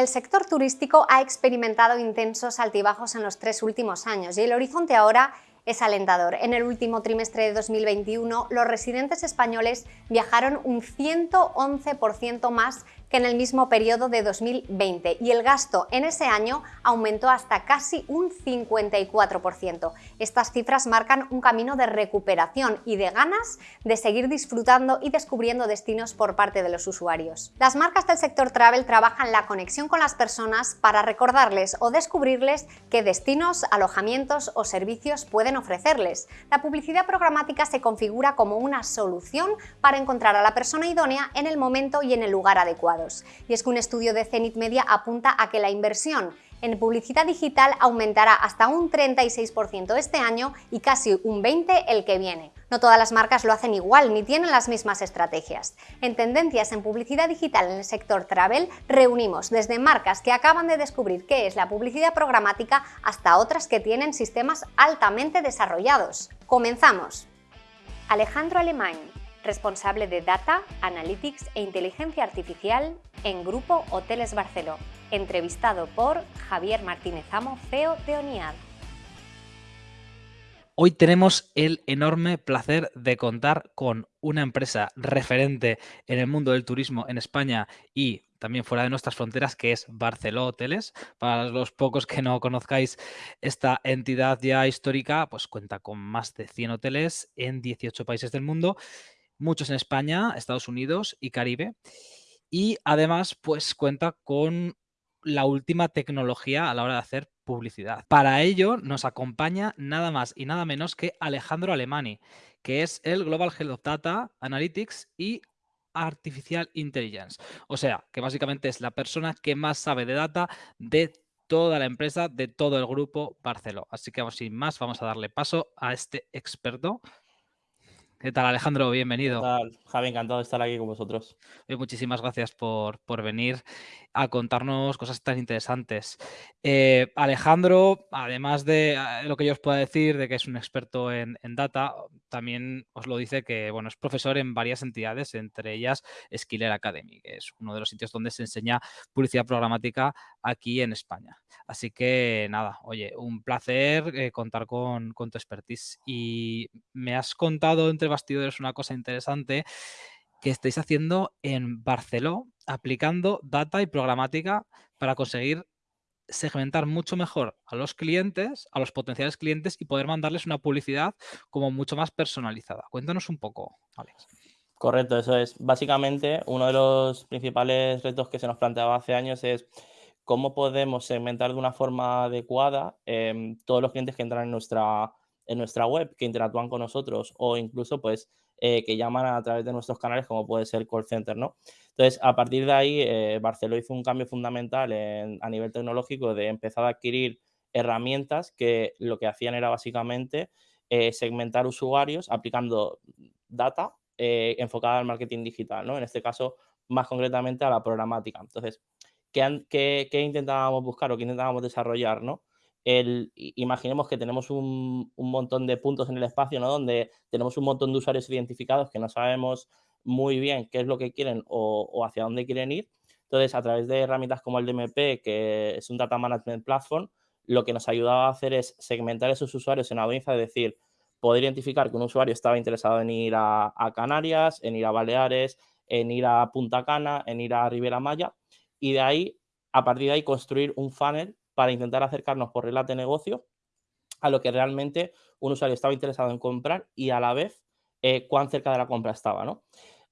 El sector turístico ha experimentado intensos altibajos en los tres últimos años y el horizonte ahora es alentador. En el último trimestre de 2021, los residentes españoles viajaron un 111% más que en el mismo periodo de 2020 y el gasto en ese año aumentó hasta casi un 54%. Estas cifras marcan un camino de recuperación y de ganas de seguir disfrutando y descubriendo destinos por parte de los usuarios. Las marcas del sector travel trabajan la conexión con las personas para recordarles o descubrirles qué destinos, alojamientos o servicios pueden ofrecerles. La publicidad programática se configura como una solución para encontrar a la persona idónea en el momento y en el lugar adecuado. Y es que un estudio de Zenith Media apunta a que la inversión en publicidad digital aumentará hasta un 36% este año y casi un 20% el que viene. No todas las marcas lo hacen igual ni tienen las mismas estrategias. En Tendencias en Publicidad Digital en el sector travel reunimos desde marcas que acaban de descubrir qué es la publicidad programática hasta otras que tienen sistemas altamente desarrollados. ¡Comenzamos! Alejandro Alemán, responsable de Data, Analytics e Inteligencia Artificial en Grupo Hoteles Barceló, entrevistado por Javier Martínez Amo, CEO de ONIAD. Hoy tenemos el enorme placer de contar con una empresa referente en el mundo del turismo en España y también fuera de nuestras fronteras, que es Barceló Hoteles. Para los pocos que no conozcáis esta entidad ya histórica, pues cuenta con más de 100 hoteles en 18 países del mundo muchos en España, Estados Unidos y Caribe. Y además, pues cuenta con la última tecnología a la hora de hacer publicidad. Para ello nos acompaña nada más y nada menos que Alejandro Alemani, que es el Global Head of Data Analytics y Artificial Intelligence. O sea, que básicamente es la persona que más sabe de data de toda la empresa, de todo el grupo Barceló. Así que sin más, vamos a darle paso a este experto ¿Qué tal, Alejandro? Bienvenido. ¿Qué tal, Javi? Encantado de estar aquí con vosotros. muchísimas gracias por, por, venir a contarnos cosas tan interesantes. Eh, Alejandro, además de eh, lo que yo os pueda decir, de que es un experto en, data, también os lo dice que bueno, es profesor en varias entidades, entre ellas Skiller Academy, que es uno de los sitios donde se enseña publicidad programática aquí en España. Así que nada, oye, un placer eh, contar con, con tu expertise. Y me has contado entre bastidores una cosa interesante que estáis haciendo en Barceló, aplicando data y programática para conseguir segmentar mucho mejor a los clientes, a los potenciales clientes y poder mandarles una publicidad como mucho más personalizada. Cuéntanos un poco, Alex. Correcto, eso es. Básicamente, uno de los principales retos que se nos planteaba hace años es cómo podemos segmentar de una forma adecuada em, todos los clientes que entran en nuestra, en nuestra web, que interactúan con nosotros o incluso pues eh, que llaman a través de nuestros canales como puede ser call center, ¿no? Entonces, a partir de ahí, eh, Barceló hizo un cambio fundamental a nivel tecnológico de empezar a adquirir herramientas que lo que hacían era básicamente eh, segmentar usuarios aplicando data enfocada al marketing digital, ¿no? En este caso, más concretamente a la programática. Entonces, ¿qué, qué, qué intentábamos buscar o qué intentábamos desarrollar, ¿no? El, imaginemos que tenemos un, montón de puntos en el espacio, ¿no? Donde tenemos un montón de usuarios identificados que no sabemos muy bien qué es lo que quieren o, hacia dónde quieren ir. Entonces, a través de herramientas como el DMP, que es un Data Management Platform, lo que nos ayudaba a hacer es segmentar esos usuarios en audiencia, es decir, poder identificar que un usuario estaba interesado en ir a, a Canarias, en ir a Baleares, en ir a Punta Cana, en ir a Ribera Maya, y de ahí, a partir de ahí, construir un funnel para intentar acercarnos por reglas de negocio a lo que realmente un usuario estaba interesado en comprar y a la vez eh, cuán cerca de la compra estaba. ¿no?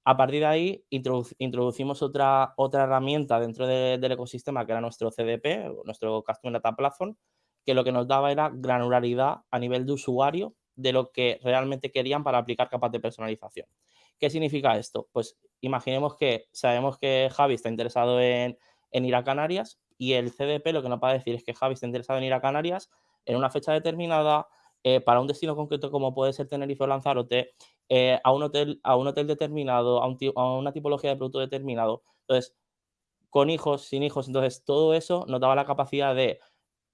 A partir de ahí introducimos otra, otra herramienta dentro del ecosistema que era nuestro CDP, nuestro Customer Data Platform, que lo que nos daba era granularidad a nivel de usuario de lo que realmente querían para aplicar capas de personalización. ¿Qué significa esto? Pues imaginemos que sabemos que Javi está interesado en, en ir a Canarias, y el CDP lo que nos va a decir es que Javi está interesado en ir a Canarias en una fecha determinada, eh, para un destino concreto como puede ser Tenerife o Lanzarote, eh, a, un hotel, a un hotel determinado, a, una tipología de producto determinado. Entonces, con hijos, sin hijos, entonces todo eso nos daba la capacidad de,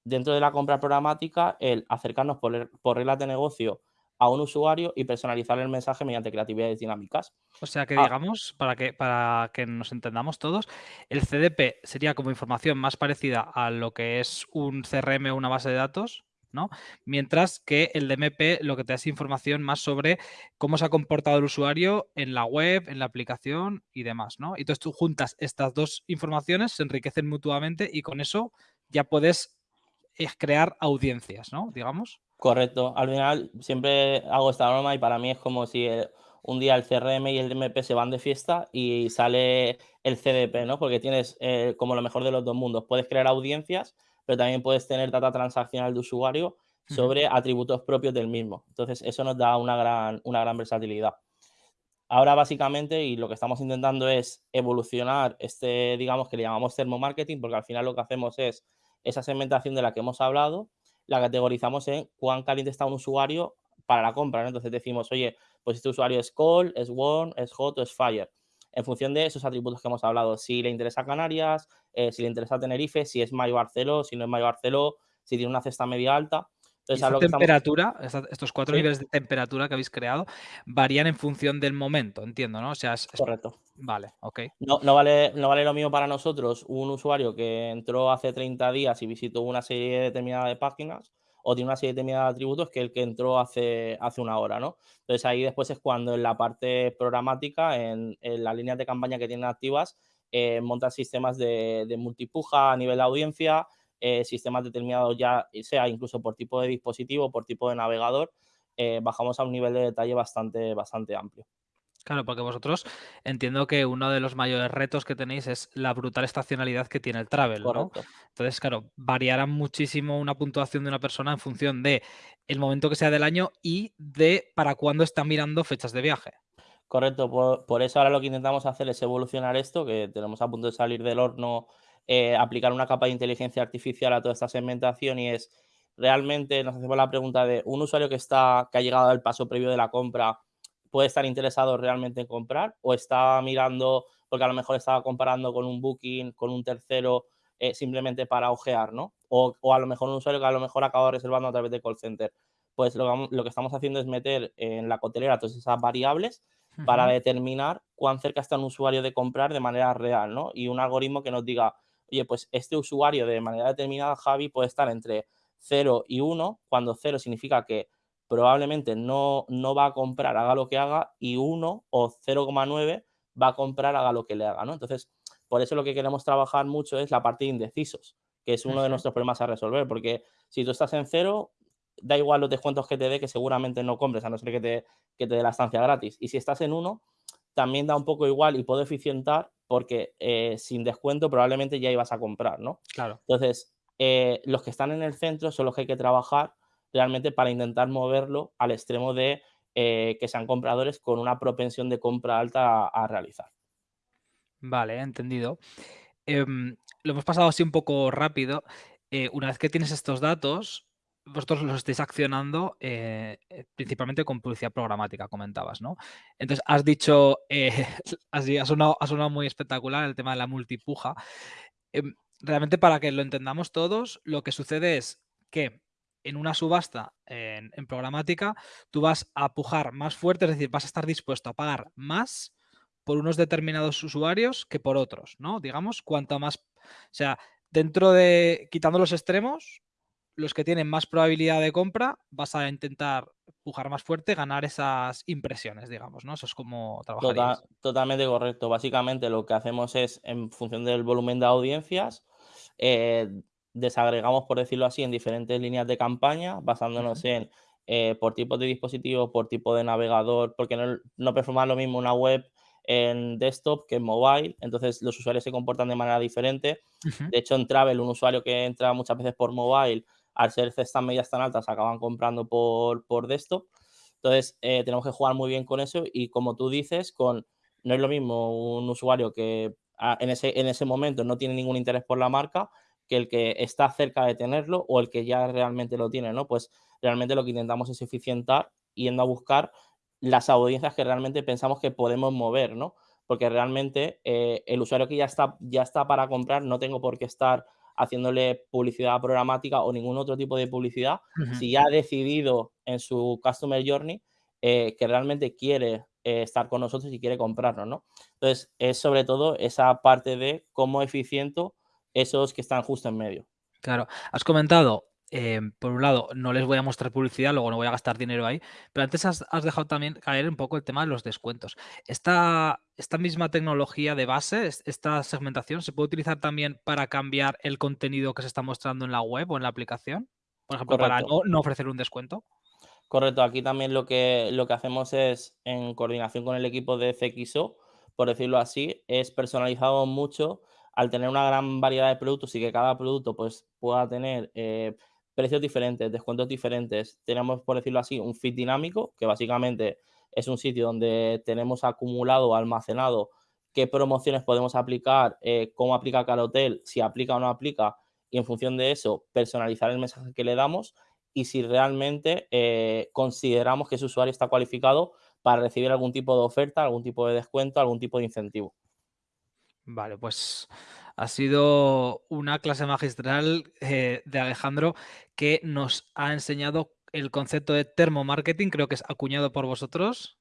dentro de la compra programática, el acercarnos por, por reglas de negocio a un usuario y personalizar el mensaje mediante creatividades dinámicas. O sea que Ah. digamos, para que, para que nos entendamos todos, el CDP sería como información más parecida a lo que es un CRM o una base de datos, ¿no? Mientras que el DMP lo que te da es información más sobre cómo se ha comportado el usuario en la web, en la aplicación y demás, ¿no? Y entonces tú juntas estas dos informaciones, se enriquecen mutuamente y con eso ya puedes eh, crear audiencias, ¿no? Digamos. Correcto. Al final siempre hago esta norma y para mí es como si eh, un día el CRM y el DMP se van de fiesta y sale el CDP, ¿no? Porque tienes eh, como lo mejor de los dos mundos. Puedes crear audiencias, pero también puedes tener data transaccional de usuario sobre atributos propios del mismo. Entonces, eso nos da una gran, una gran versatilidad. Ahora, básicamente, y lo que estamos intentando es evolucionar este, digamos, que le llamamos termomarketing, porque al final lo que hacemos es esa segmentación de la que hemos hablado, la categorizamos en cuán caliente está un usuario para la compra. Entonces decimos, oye, pues este usuario es cold, es warm, es hot o es fire. En función de esos atributos que hemos hablado, si le interesa Canarias, eh, si le interesa Tenerife, si es Mayo Barceló, si no es Mayo Barceló, si tiene una cesta media alta. Y Entonces, a esa lo que estamos- temperatura, estos cuatro Sí. niveles de temperatura que habéis creado varían en función del momento, entiendo, ¿no? O sea, es, es- Correcto. Vale, ok. No, no vale, no vale lo mismo para nosotros un usuario que entró hace 30 días y visitó una serie determinada de páginas o tiene una serie determinada de atributos que el que entró hace, hace una hora, ¿no? Entonces ahí después es cuando en la parte programática, en, en las líneas de campaña que tienen activas, eh, montan sistemas de, de multipuja a nivel de audiencia, eh, sistemas determinados ya, sea incluso por tipo de dispositivo, por tipo de navegador, eh, bajamos a un nivel de detalle bastante, bastante amplio. Claro, porque vosotros entiendo que uno de los mayores retos que tenéis es la brutal estacionalidad que tiene el travel, ¿no? Entonces, claro, variará muchísimo una puntuación de una persona en función de el momento que sea del año y de para cuándo está mirando fechas de viaje. Correcto, por, por eso ahora lo que intentamos hacer es evolucionar esto, que tenemos a punto de salir del horno, eh, aplicar una capa de inteligencia artificial a toda esta segmentación y es realmente nos hacemos la pregunta de un usuario que está, que ha llegado al paso previo de la compra, puede estar interesado realmente en comprar o está mirando, porque a lo mejor estaba comparando con un booking, con un tercero, eh, simplemente para ojear, ¿no? O, o a lo mejor un usuario que a lo mejor acaba reservando a través de call center. Pues lo, que vamos- lo que estamos haciendo es meter en la coteleras todas esas variables para determinar cuán cerca está un usuario de comprar de manera real, ¿no? Y un algoritmo que nos diga, oye, pues este usuario de manera determinada, Javi, puede estar entre 0 y 1, cuando 0 significa que probablemente no, no va a comprar, haga lo que haga, y 1 o 0,9 va a comprar, haga lo que le haga, ¿no? Entonces, por eso lo que queremos trabajar mucho es la parte de indecisos, que es uno de nuestros problemas a resolver, porque si tú estás en 0, da igual los descuentos que te dé, que seguramente no compres, a no ser que te, que te dé la estancia gratis. Y si estás en 1, también da un poco igual y puedo eficientar porque eh, sin descuento probablemente ya ibas a comprar, ¿no? Claro. Entonces, eh, los que están en el centro son los que hay que trabajar realmente para intentar moverlo al extremo de eh, que sean compradores con una propensión de compra alta a, a realizar. Vale, entendido. Em, lo hemos pasado así un poco rápido. Una vez que tienes estos datos, vosotros los estáis accionando eh, eh, principalmente con publicidad programática, comentabas, ¿no? Entonces, has dicho, eh, así, ha sonado, ha sonado muy espectacular el tema de la multipuja. Em, realmente, para que lo entendamos todos, lo que sucede es que en una subasta en, en programática, tú vas a pujar más fuerte, es decir, vas a estar dispuesto a pagar más por unos determinados usuarios que por otros, ¿no? Digamos, cuanto más, o sea, dentro de, quitando los extremos, los que tienen más probabilidad de compra, vas a intentar pujar más fuerte, ganar esas impresiones, digamos, ¿no? Eso es como Tota- trabajaríais. totalmente correcto. Básicamente lo que hacemos es, en función del volumen de audiencias, eh, desagregamos, por decirlo así, en diferentes líneas de campaña, basándonos en eh, por tipo de dispositivo, por tipo de navegador, porque no, no performa lo mismo una web en desktop que en mobile, entonces los usuarios se comportan de manera diferente. De hecho, en Travel, un usuario que entra muchas veces por mobile, al ser cestas medias tan altas, acaban comprando por, por desktop. Entonces, eh, tenemos que jugar muy bien con eso y como tú dices, no es lo mismo un usuario que ah, en, ese, en ese momento no tiene ningún interés por la marca que el que está cerca de tenerlo o el que ya realmente lo tiene, ¿no? Pues realmente lo que intentamos es eficientar yendo a buscar las audiencias que realmente pensamos que podemos mover, ¿no? Porque realmente eh, el usuario que ya está, ya está para comprar, no tengo por qué estar haciéndole publicidad programática o ningún otro tipo de publicidad, si ya ha decidido en su Customer Journey eh, que realmente quiere eh, estar con nosotros y quiere comprarnos, ¿no? Entonces, es sobre todo esa parte de cómo eficiente esos que están justo en medio. Claro, has comentado eh, por un lado, no les voy a mostrar publicidad, luego no voy a gastar dinero ahí, pero antes has, dejado también caer un poco el tema de los descuentos. Esta, esta misma tecnología de base, esta segmentación, ¿se puede utilizar también para cambiar el contenido que se está mostrando en la web o en la aplicación? Por ejemplo, para no, ofrecer un descuento. Correcto, aquí también lo que, lo que hacemos es, en coordinación con el equipo de CXO, por decirlo así, es personalizado mucho al tener una gran variedad de productos y que cada producto pues, pueda tener eh, precios diferentes, descuentos diferentes. Tenemos, por decirlo así, un feed dinámico, que básicamente es un sitio donde tenemos acumulado almacenado qué promociones podemos aplicar, eh, cómo aplica cada hotel, si aplica o no aplica, y en función de eso, personalizar el mensaje que le damos y si realmente eh, consideramos que ese usuario está cualificado para recibir algún tipo de oferta, algún tipo de descuento, algún tipo de incentivo. Vale, pues ha sido una clase magistral eh, de Alejandro que nos ha enseñado el concepto de termomarketing, creo que es acuñado por vosotros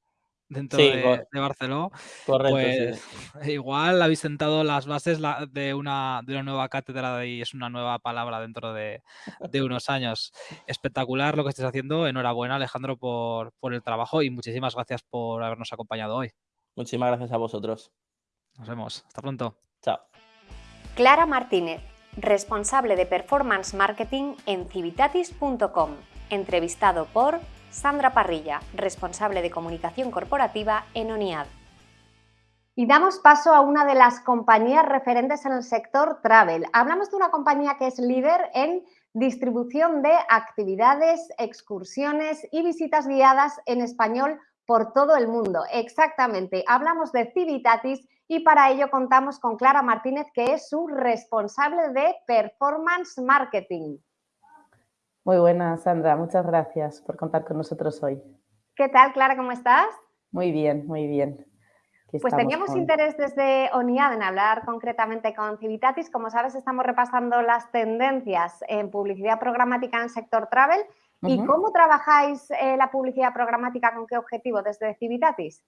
dentro de, Barcelona. Correcto, pues, Igual habéis sentado las bases de, una, de una nueva cátedra y es una nueva palabra dentro de, unos años. Espectacular lo que estáis haciendo. Enhorabuena, Alejandro, por, por el trabajo y muchísimas gracias por habernos acompañado hoy. Muchísimas gracias a vosotros. Nos vemos. Hasta pronto. Chao. Clara Martínez, responsable de Performance Marketing en civitatis.com, entrevistado por Sandra Parrilla, responsable de comunicación corporativa en ONIAD. Y damos paso a una de las compañías referentes en el sector travel. Hablamos de una compañía que es líder en distribución de actividades, excursiones y visitas guiadas en español por todo el mundo. Exactamente, hablamos de Civitatis y para ello contamos con Clara Martínez, que es su responsable de Performance Marketing. Muy buena, Sandra. Muchas gracias por contar con nosotros hoy. ¿Qué tal, Clara? ¿Cómo estás? Muy bien, muy bien. pues teníamos interés desde ONIAD en hablar concretamente con Civitatis. Como sabes, estamos repasando las tendencias en publicidad programática en el sector travel. ¿Y cómo trabajáis eh, la publicidad programática? ¿Con qué objetivo desde Civitatis?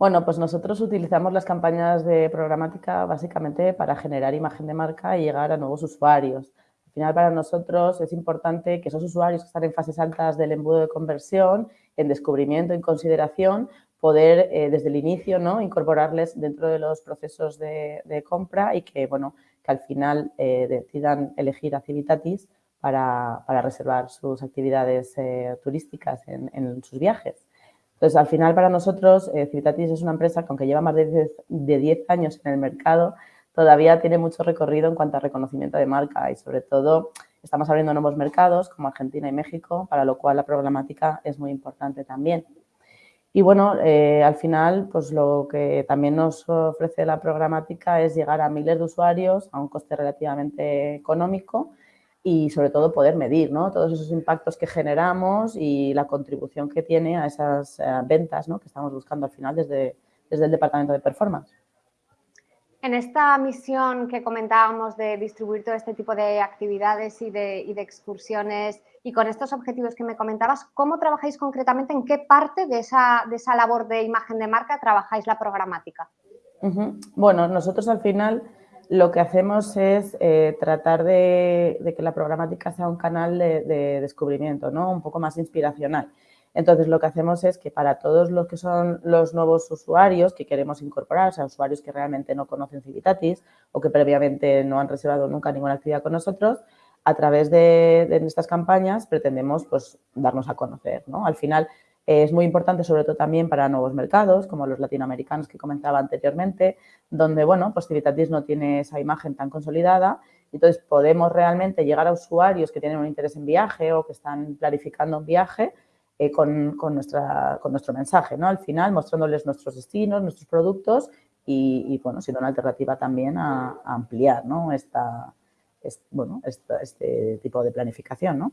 Bueno, pues nosotros utilizamos las campañas de programática básicamente para generar imagen de marca y llegar a nuevos usuarios. Al final, para nosotros es importante que esos usuarios que están en fases altas del embudo de conversión, en descubrimiento, en consideración, poder eh, desde el inicio ¿no? incorporarles dentro de los procesos de, compra y que, bueno, que al final eh, decidan elegir a Civitatis para, reservar sus actividades eh, turísticas en sus viajes. Entonces, al final, para nosotros, eh, Civitatis es una empresa que, aunque lleva más de 10, años en el mercado, todavía tiene mucho recorrido en cuanto a reconocimiento de marca y, sobre todo, estamos abriendo nuevos mercados como Argentina y México, para lo cual la programática es muy importante también. Y bueno, eh, al final, pues lo que también nos ofrece la programática es llegar a miles de usuarios a un coste relativamente económico y sobre todo poder medir ¿no? todos esos impactos que generamos y la contribución que tiene a esas eh, ventas ¿no? que estamos buscando al final desde, desde el departamento de performance. En esta misión que comentábamos de distribuir todo este tipo de actividades y de, y de, excursiones y con estos objetivos que me comentabas, ¿cómo trabajáis concretamente? ¿En qué parte de esa, de esa labor de imagen de marca trabajáis la programática? Bueno, nosotros al final lo que hacemos es eh, tratar de, que la programática sea un canal de, descubrimiento, ¿no? un poco más inspiracional. Entonces, lo que hacemos es que para todos los que son los nuevos usuarios que queremos incorporar, o sea, usuarios que realmente no conocen Civitatis o que previamente no han reservado nunca ninguna actividad con nosotros, a través de, de estas campañas pretendemos pues, darnos a conocer. ¿no? Al final, es muy importante, sobre todo también para nuevos mercados, como los latinoamericanos que comentaba anteriormente, donde, bueno, pues Civitatis no tiene esa imagen tan consolidada. Entonces, podemos realmente llegar a usuarios que tienen un interés en viaje o que están planificando un viaje eh, con, nuestra, con nuestro mensaje, ¿no? Al final, mostrándoles nuestros destinos, nuestros productos y, bueno, siendo una alternativa también a, ampliar, ¿no? Esta, bueno, este tipo de planificación, ¿no?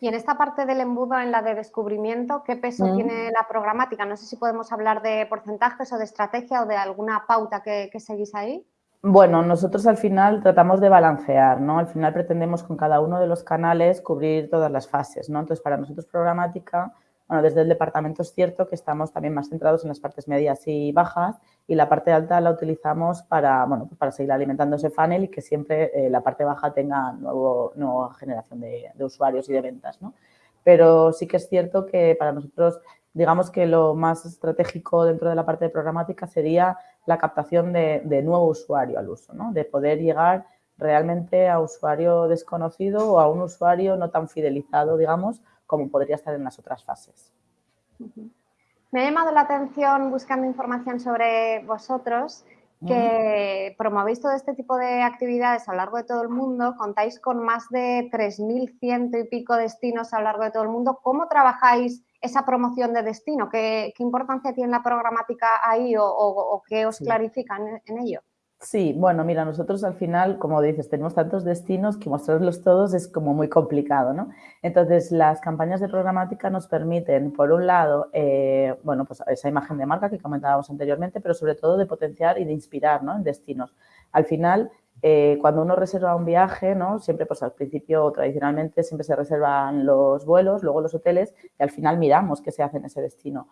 Y en esta parte del embudo, en la de descubrimiento, ¿qué peso mm. tiene la programática? No sé si podemos hablar de porcentajes o de estrategia o de alguna pauta que, seguís ahí. Bueno, nosotros al final tratamos de balancear, ¿no? Al final pretendemos con cada uno de los canales cubrir todas las fases, ¿no? Entonces, para nosotros programática, bueno, desde el departamento es cierto que estamos también más centrados en las partes medias y bajas y la parte alta la utilizamos para, bueno, pues para seguir alimentando ese funnel y que siempre eh, la parte baja tenga nuevo, nueva generación de, usuarios y de ventas, ¿no? Pero sí que es cierto que para nosotros, digamos que lo más estratégico dentro de la parte de programática sería la captación de, nuevo usuario al uso, ¿no? De poder llegar realmente a usuario desconocido o a un usuario no tan fidelizado, digamos, como podría estar en las otras fases. Me ha llamado la atención buscando información sobre vosotros que promovéis todo este tipo de actividades a lo largo de todo el mundo, contáis con más de 3.100 y pico destinos a lo largo de todo el mundo. ¿Cómo trabajáis esa promoción de destino? ¿Qué, importancia tiene la programática ahí o, qué os clarifican en ello? Sí, bueno, mira, nosotros al final, como dices, tenemos tantos destinos que mostrarlos todos es como muy complicado, ¿no? Entonces, las campañas de programática nos permiten, por un lado, eh, bueno, pues esa imagen de marca que comentábamos anteriormente, pero sobre todo de potenciar y de inspirar, ¿no? En destinos. Al final, eh, cuando uno reserva un viaje, ¿no? Siempre, pues al principio, tradicionalmente, siempre se reservan los vuelos, luego los hoteles y al final miramos qué se hace en ese destino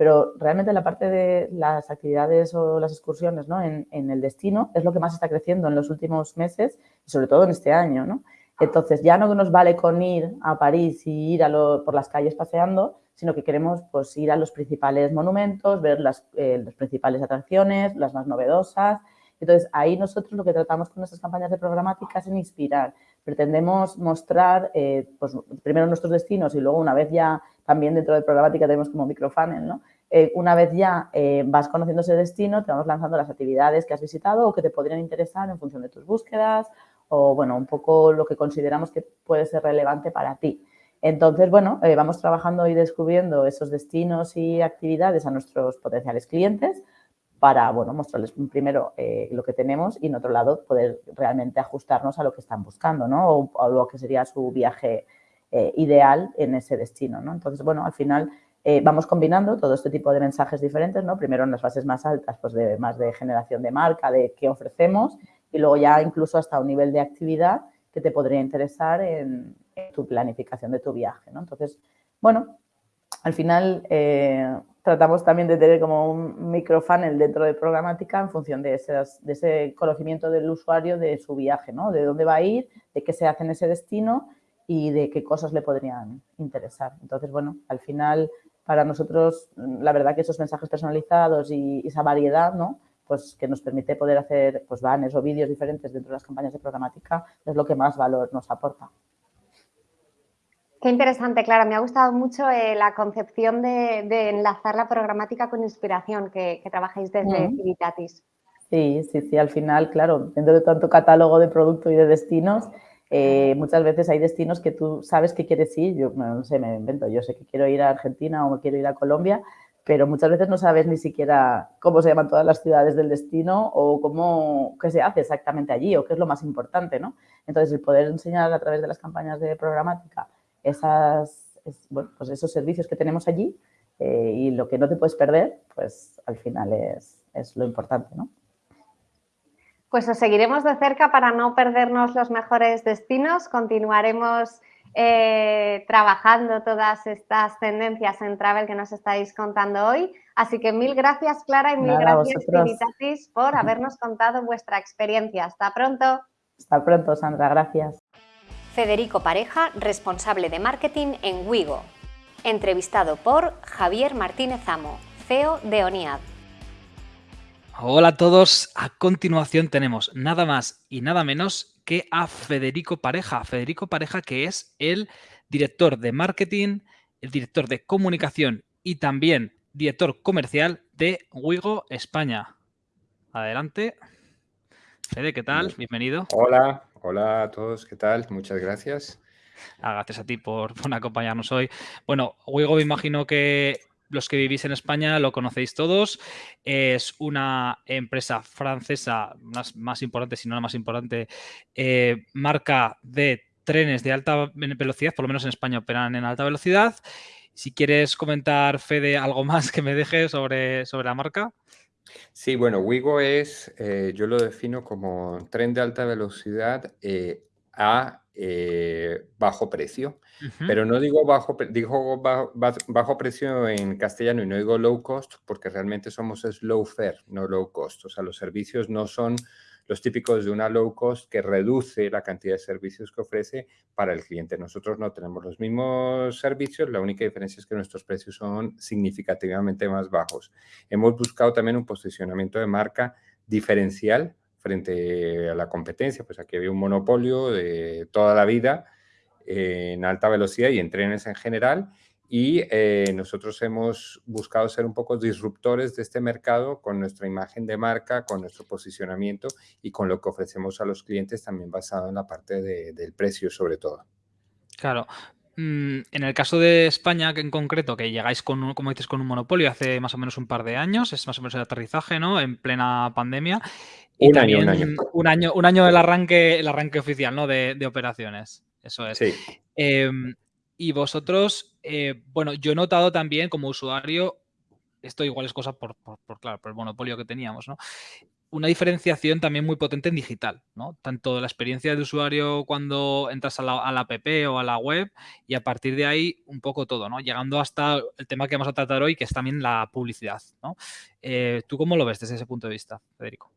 pero realmente la parte de las actividades o las excursiones ¿no? en, el destino es lo que más está creciendo en los últimos meses y sobre todo en este año. ¿no? Entonces, ya no nos vale con ir a París y ir por las calles paseando, sino que queremos pues, ir a los principales monumentos, ver las, eh, las principales atracciones, las más novedosas. Entonces, ahí nosotros lo que tratamos con nuestras campañas de programática es inspirar. Pretendemos mostrar eh, pues, primero nuestros destinos y luego una vez ya también dentro de programática tenemos como microfunnel, ¿no? Eh, una vez ya eh, vas conociendo ese destino, te vamos lanzando las actividades que has visitado o que te podrían interesar en función de tus búsquedas o, bueno, un poco lo que consideramos que puede ser relevante para ti. Entonces, bueno, vamos trabajando y descubriendo esos destinos y actividades a nuestros potenciales clientes para, bueno, mostrarles primero lo que tenemos y, en otro lado, poder realmente ajustarnos a lo que están buscando, ¿no? O a lo que sería su viaje ideal en ese destino, ¿no? Entonces, bueno, al final eh, vamos combinando todo este tipo de mensajes diferentes, ¿no? Primero en las fases más altas, pues de más de generación de marca, de qué ofrecemos y luego ya incluso hasta un nivel de actividad que te podría interesar en, tu planificación de tu viaje, ¿no? Entonces, bueno, al final eh, tratamos también de tener como un microfunnel dentro de programática en función de, de ese conocimiento del usuario de su viaje, ¿no? De dónde va a ir, de qué se hace en ese destino y de qué cosas le podrían interesar. Entonces, bueno, al final para nosotros, la verdad que esos mensajes personalizados y, esa variedad, ¿no? Pues que nos permite poder hacer pues banners o vídeos diferentes dentro de las campañas de programática es lo que más valor nos aporta. Qué interesante, Clara. Me ha gustado mucho eh, la concepción de, enlazar la programática con inspiración que, trabajáis desde Civitatis. Sí, sí, sí. Al final, claro, dentro de tanto catálogo de producto y de destinos, eh, muchas veces hay destinos que tú sabes que quieres ir, yo no sé, me invento, yo sé que quiero ir a Argentina o quiero ir a Colombia, pero muchas veces no sabes ni siquiera cómo se llaman todas las ciudades del destino o cómo, qué se hace exactamente allí o qué es lo más importante, ¿no? Entonces, el poder enseñar a través de las campañas de programática esas, pues esos servicios que tenemos allí eh, y lo que no te puedes perder, pues al final es, es lo importante, ¿no? Pues os seguiremos de cerca para no perdernos los mejores destinos. Continuaremos eh, trabajando todas estas tendencias en travel que nos estáis contando hoy. Así que mil gracias, Clara, y mil gracias, Civitatis, por habernos contado vuestra experiencia. Hasta pronto. Hasta pronto, Sandra. Gracias. Federico Pareja, responsable de marketing en Wigo. Entrevistado por Javier Martínez Amo, CEO de ONIAD. Hola a todos, a continuación tenemos nada más y nada menos que a Federico Pareja. Federico Pareja que es el director de marketing, el director de comunicación y también director comercial de Wigo España. Adelante. Fede, ¿qué tal? Bienvenido. Hola, hola a todos, ¿qué tal? Muchas gracias. Ah, gracias a ti por, acompañarnos hoy. Bueno, Wigo me imagino que los que vivís en España lo conocéis todos. Es una empresa francesa, más, más importante, si no la más importante, eh, marca de trenes de alta velocidad, por lo menos en España operan en alta velocidad. Si quieres comentar, Fede, algo más que me deje sobre, sobre la marca. Sí, bueno, Wigo es, eh, yo lo defino como tren de alta velocidad eh, a eh, bajo precio. Pero no digo bajo, digo bajo, bajo, precio en castellano y no digo low cost porque realmente somos slow fare, no low cost. O sea, los servicios no son los típicos de una low cost que reduce la cantidad de servicios que ofrece para el cliente. Nosotros no tenemos los mismos servicios, la única diferencia es que nuestros precios son significativamente más bajos. Hemos buscado también un posicionamiento de marca diferencial frente a la competencia, pues aquí había un monopolio de toda la vida en alta velocidad y en trenes en general y eh, nosotros hemos buscado ser un poco disruptores de este mercado con nuestra imagen de marca, con nuestro posicionamiento y con lo que ofrecemos a los clientes también basado en la parte del precio sobre todo. Claro. Mm, en el caso de España, que en concreto, que llegáis con, como dices, con un monopolio hace más o menos un par de años, es más o menos el aterrizaje, ¿no? En plena pandemia. Y un también año, un año. Un año, del arranque, el arranque oficial, ¿no? De, operaciones. Eso es. Sí. Em, y vosotros, eh, bueno, yo he notado también como usuario, esto igual es cosa por, claro, por el monopolio que teníamos, ¿no? Una diferenciación también muy potente en digital, ¿no? Tanto la experiencia de usuario cuando entras a la, app o a la web y a partir de ahí un poco todo, ¿no? Llegando hasta el tema que vamos a tratar hoy, que es también la publicidad, ¿no? Eh, ¿Tú cómo lo ves desde ese punto de vista, Federico?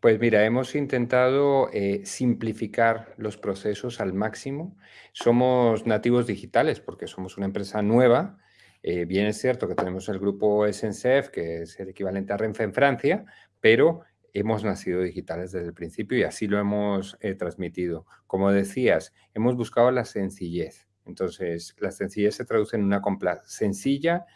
Pues mira, hemos intentado eh, simplificar los procesos al máximo. Somos nativos digitales porque somos una empresa nueva. Eh, bien es cierto que tenemos el grupo SNCF, que es el equivalente a Renfe en Francia, pero hemos nacido digitales desde el principio y así lo hemos eh, transmitido. Como decías, hemos buscado la sencillez. Entonces, la sencillez se traduce en una compra sencilla,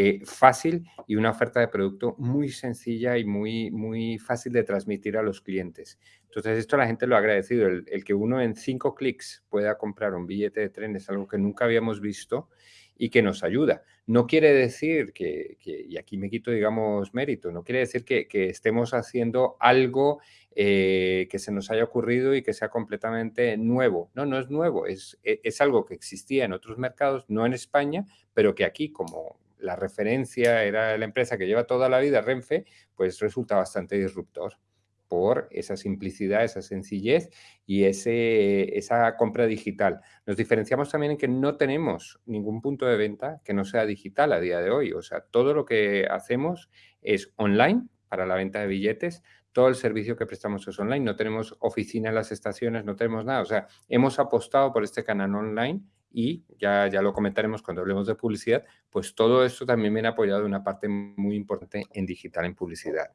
eh, fácil y una oferta de producto muy sencilla y muy, muy fácil de transmitir a los clientes. Entonces, esto la gente lo ha agradecido. El, que uno en cinco clics pueda comprar un billete de tren es algo que nunca habíamos visto y que nos ayuda. No quiere decir que, y aquí me quito, digamos, mérito, no quiere decir que, estemos haciendo algo eh, que se nos haya ocurrido y que sea completamente nuevo. No, no es nuevo, es, e, es algo que existía en otros mercados, no en España, pero que aquí, como la referencia era la empresa que lleva toda la vida Renfe, pues resulta bastante disruptor por esa simplicidad, esa sencillez y ese, esa compra digital. Nos diferenciamos también en que no tenemos ningún punto de venta que no sea digital a día de hoy. O sea, todo lo que hacemos es online para la venta de billetes, todo el servicio que prestamos es online, no tenemos oficina en las estaciones, no tenemos nada. O sea, hemos apostado por este canal online y ya, ya lo comentaremos cuando hablemos de publicidad, pues todo esto también viene apoyado de una parte muy importante en digital, en publicidad.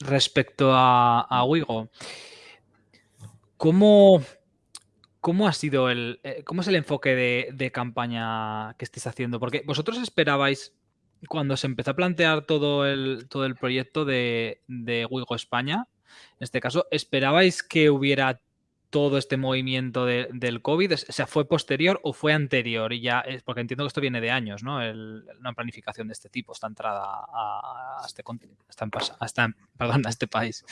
Respecto a, a Wigo, ¿cómo, ¿cómo ha sido el, eh, cómo es el enfoque de, de campaña que estáis haciendo? Porque vosotros esperabais cuando se empezó a plantear todo el, todo el proyecto de, de Wigo España, en este caso, ¿esperabais que hubiera todo este movimiento del COVID? O sea, ¿fue posterior o fue anterior? Y ya, es porque entiendo que esto viene de años, ¿no? una planificación de este tipo, esta entrada a, este perdón, a este país.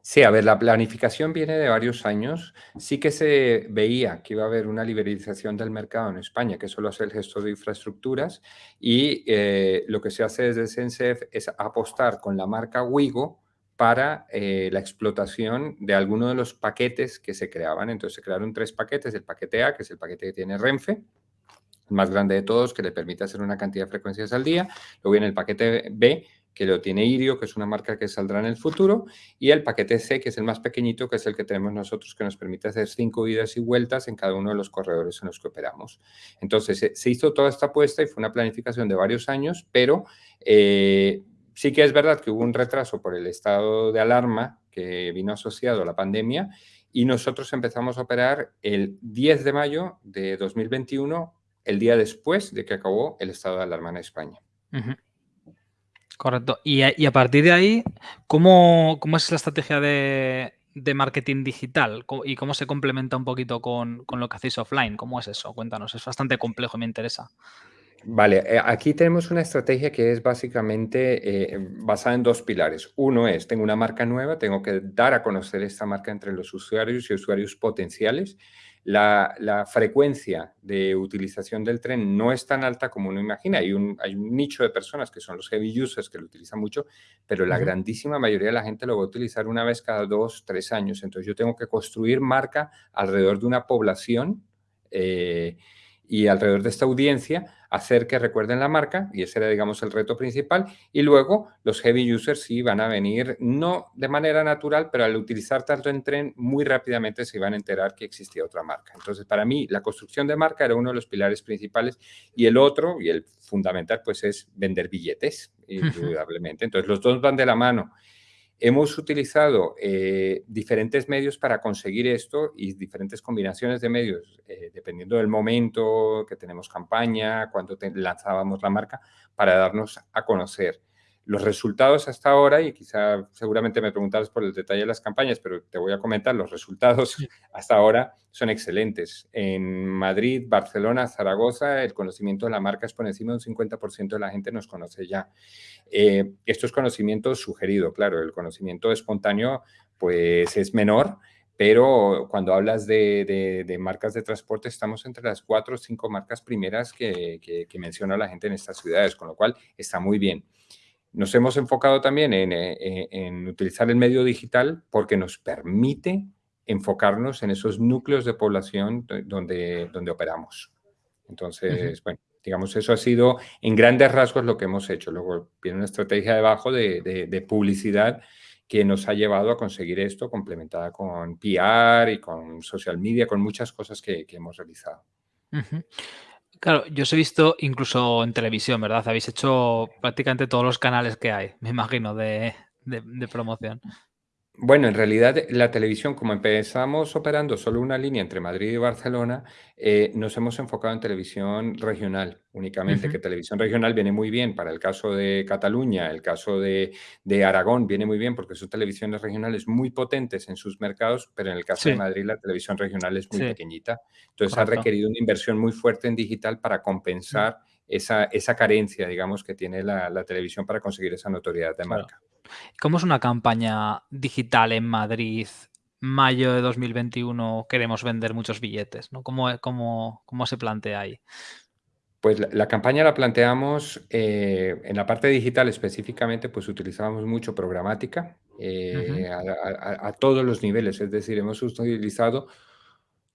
Sí, a ver, la planificación viene de varios años. Sí que se veía que iba a haber una liberalización del mercado en España, que solo hace el gestor de infraestructuras, y eh, lo que se hace desde SENSEF es apostar con la marca Wigo para eh, la explotación de alguno de los paquetes que se creaban. Entonces se crearon tres paquetes, el paquete A, que es el paquete que tiene Renfe, el más grande de todos, que le permite hacer una cantidad de frecuencias al día. Luego viene el paquete B, que lo tiene Irio, que es una marca que saldrá en el futuro, y el paquete C, que es el más pequeñito, que es el que tenemos nosotros, que nos permite hacer cinco idas y vueltas en cada uno de los corredores en los que operamos. Entonces, se hizo toda esta apuesta y fue una planificación de varios años, pero eh, Sí que es verdad que hubo un retraso por el estado de alarma que vino asociado a la pandemia y nosotros empezamos a operar el 10 de mayo de 2021, el día después de que acabó el estado de alarma en España. Correcto. Y a, partir de ahí, ¿cómo, es la estrategia de, marketing digital y cómo se complementa un poquito con, con, lo que hacéis offline? ¿Cómo es eso? Cuéntanos, es bastante complejo y me interesa. Vale, eh, aquí tenemos una estrategia que es básicamente eh, basada en dos pilares. Uno es, tengo una marca nueva, tengo que dar a conocer esta marca entre los usuarios y usuarios potenciales. La, frecuencia de utilización del tren no es tan alta como uno imagina. Hay un, hay un nicho de personas que son los heavy users que lo utilizan mucho, pero la grandísima mayoría de la gente lo va a utilizar una vez cada dos, tres años. Entonces yo tengo que construir marca alrededor de una población eh, y alrededor de esta audiencia hacer que recuerden la marca, y ese era, digamos, el reto principal, y luego los heavy users sí van a venir, no de manera natural, pero al utilizar tanto en tren, muy rápidamente se iban a enterar que existía otra marca. Entonces, para mí, la construcción de marca era uno de los pilares principales, y el otro, y el fundamental, pues es vender billetes, indudablemente. Entonces, los dos van de la mano. Hemos utilizado eh, diferentes medios para conseguir esto y diferentes combinaciones de medios, eh, dependiendo del momento que tenemos campaña, cuando lanzábamos la marca, para darnos a conocer. Los resultados hasta ahora, y quizá seguramente me preguntarás por el detalle de las campañas, pero te voy a comentar, los resultados hasta ahora son excelentes. En Madrid, Barcelona, Zaragoza, el conocimiento de la marca es por encima de un 50% de la gente nos conoce ya. Eh, esto es conocimiento sugerido, claro, el conocimiento espontáneo pues es menor, pero cuando hablas de, marcas de transporte, estamos entre las cuatro o cinco marcas primeras que, que menciona la gente en estas ciudades, con lo cual está muy bien. Nos hemos enfocado también eh, en, utilizar el medio digital porque nos permite enfocarnos en esos núcleos de población donde, donde operamos. Entonces, bueno, digamos, eso ha sido en grandes rasgos lo que hemos hecho. Luego viene una estrategia debajo de, publicidad que nos ha llevado a conseguir esto, complementada con PR y con social media, con muchas cosas que, hemos realizado. Claro, yo os he visto incluso en televisión, ¿verdad? Habéis hecho prácticamente todos los canales que hay, me imagino, de, de promoción. Bueno, en realidad la televisión, como empezamos operando solo una línea entre Madrid y Barcelona, eh, nos hemos enfocado en televisión regional únicamente, que televisión regional viene muy bien para el caso de Cataluña, el caso de, Aragón viene muy bien porque son televisiones regionales muy potentes en sus mercados, pero en el caso de Madrid la televisión regional es muy pequeñita. Entonces ha requerido una inversión muy fuerte en digital para compensar esa, esa carencia, digamos, que tiene la, televisión para conseguir esa notoriedad de marca. ¿Cómo es una campaña digital en Madrid? Mayo de 2021 queremos vender muchos billetes, ¿no? ¿Cómo, cómo, cómo se plantea ahí? Pues la, campaña la planteamos eh, en la parte digital específicamente, pues utilizamos mucho programática eh, a, todos los niveles, es decir, hemos utilizado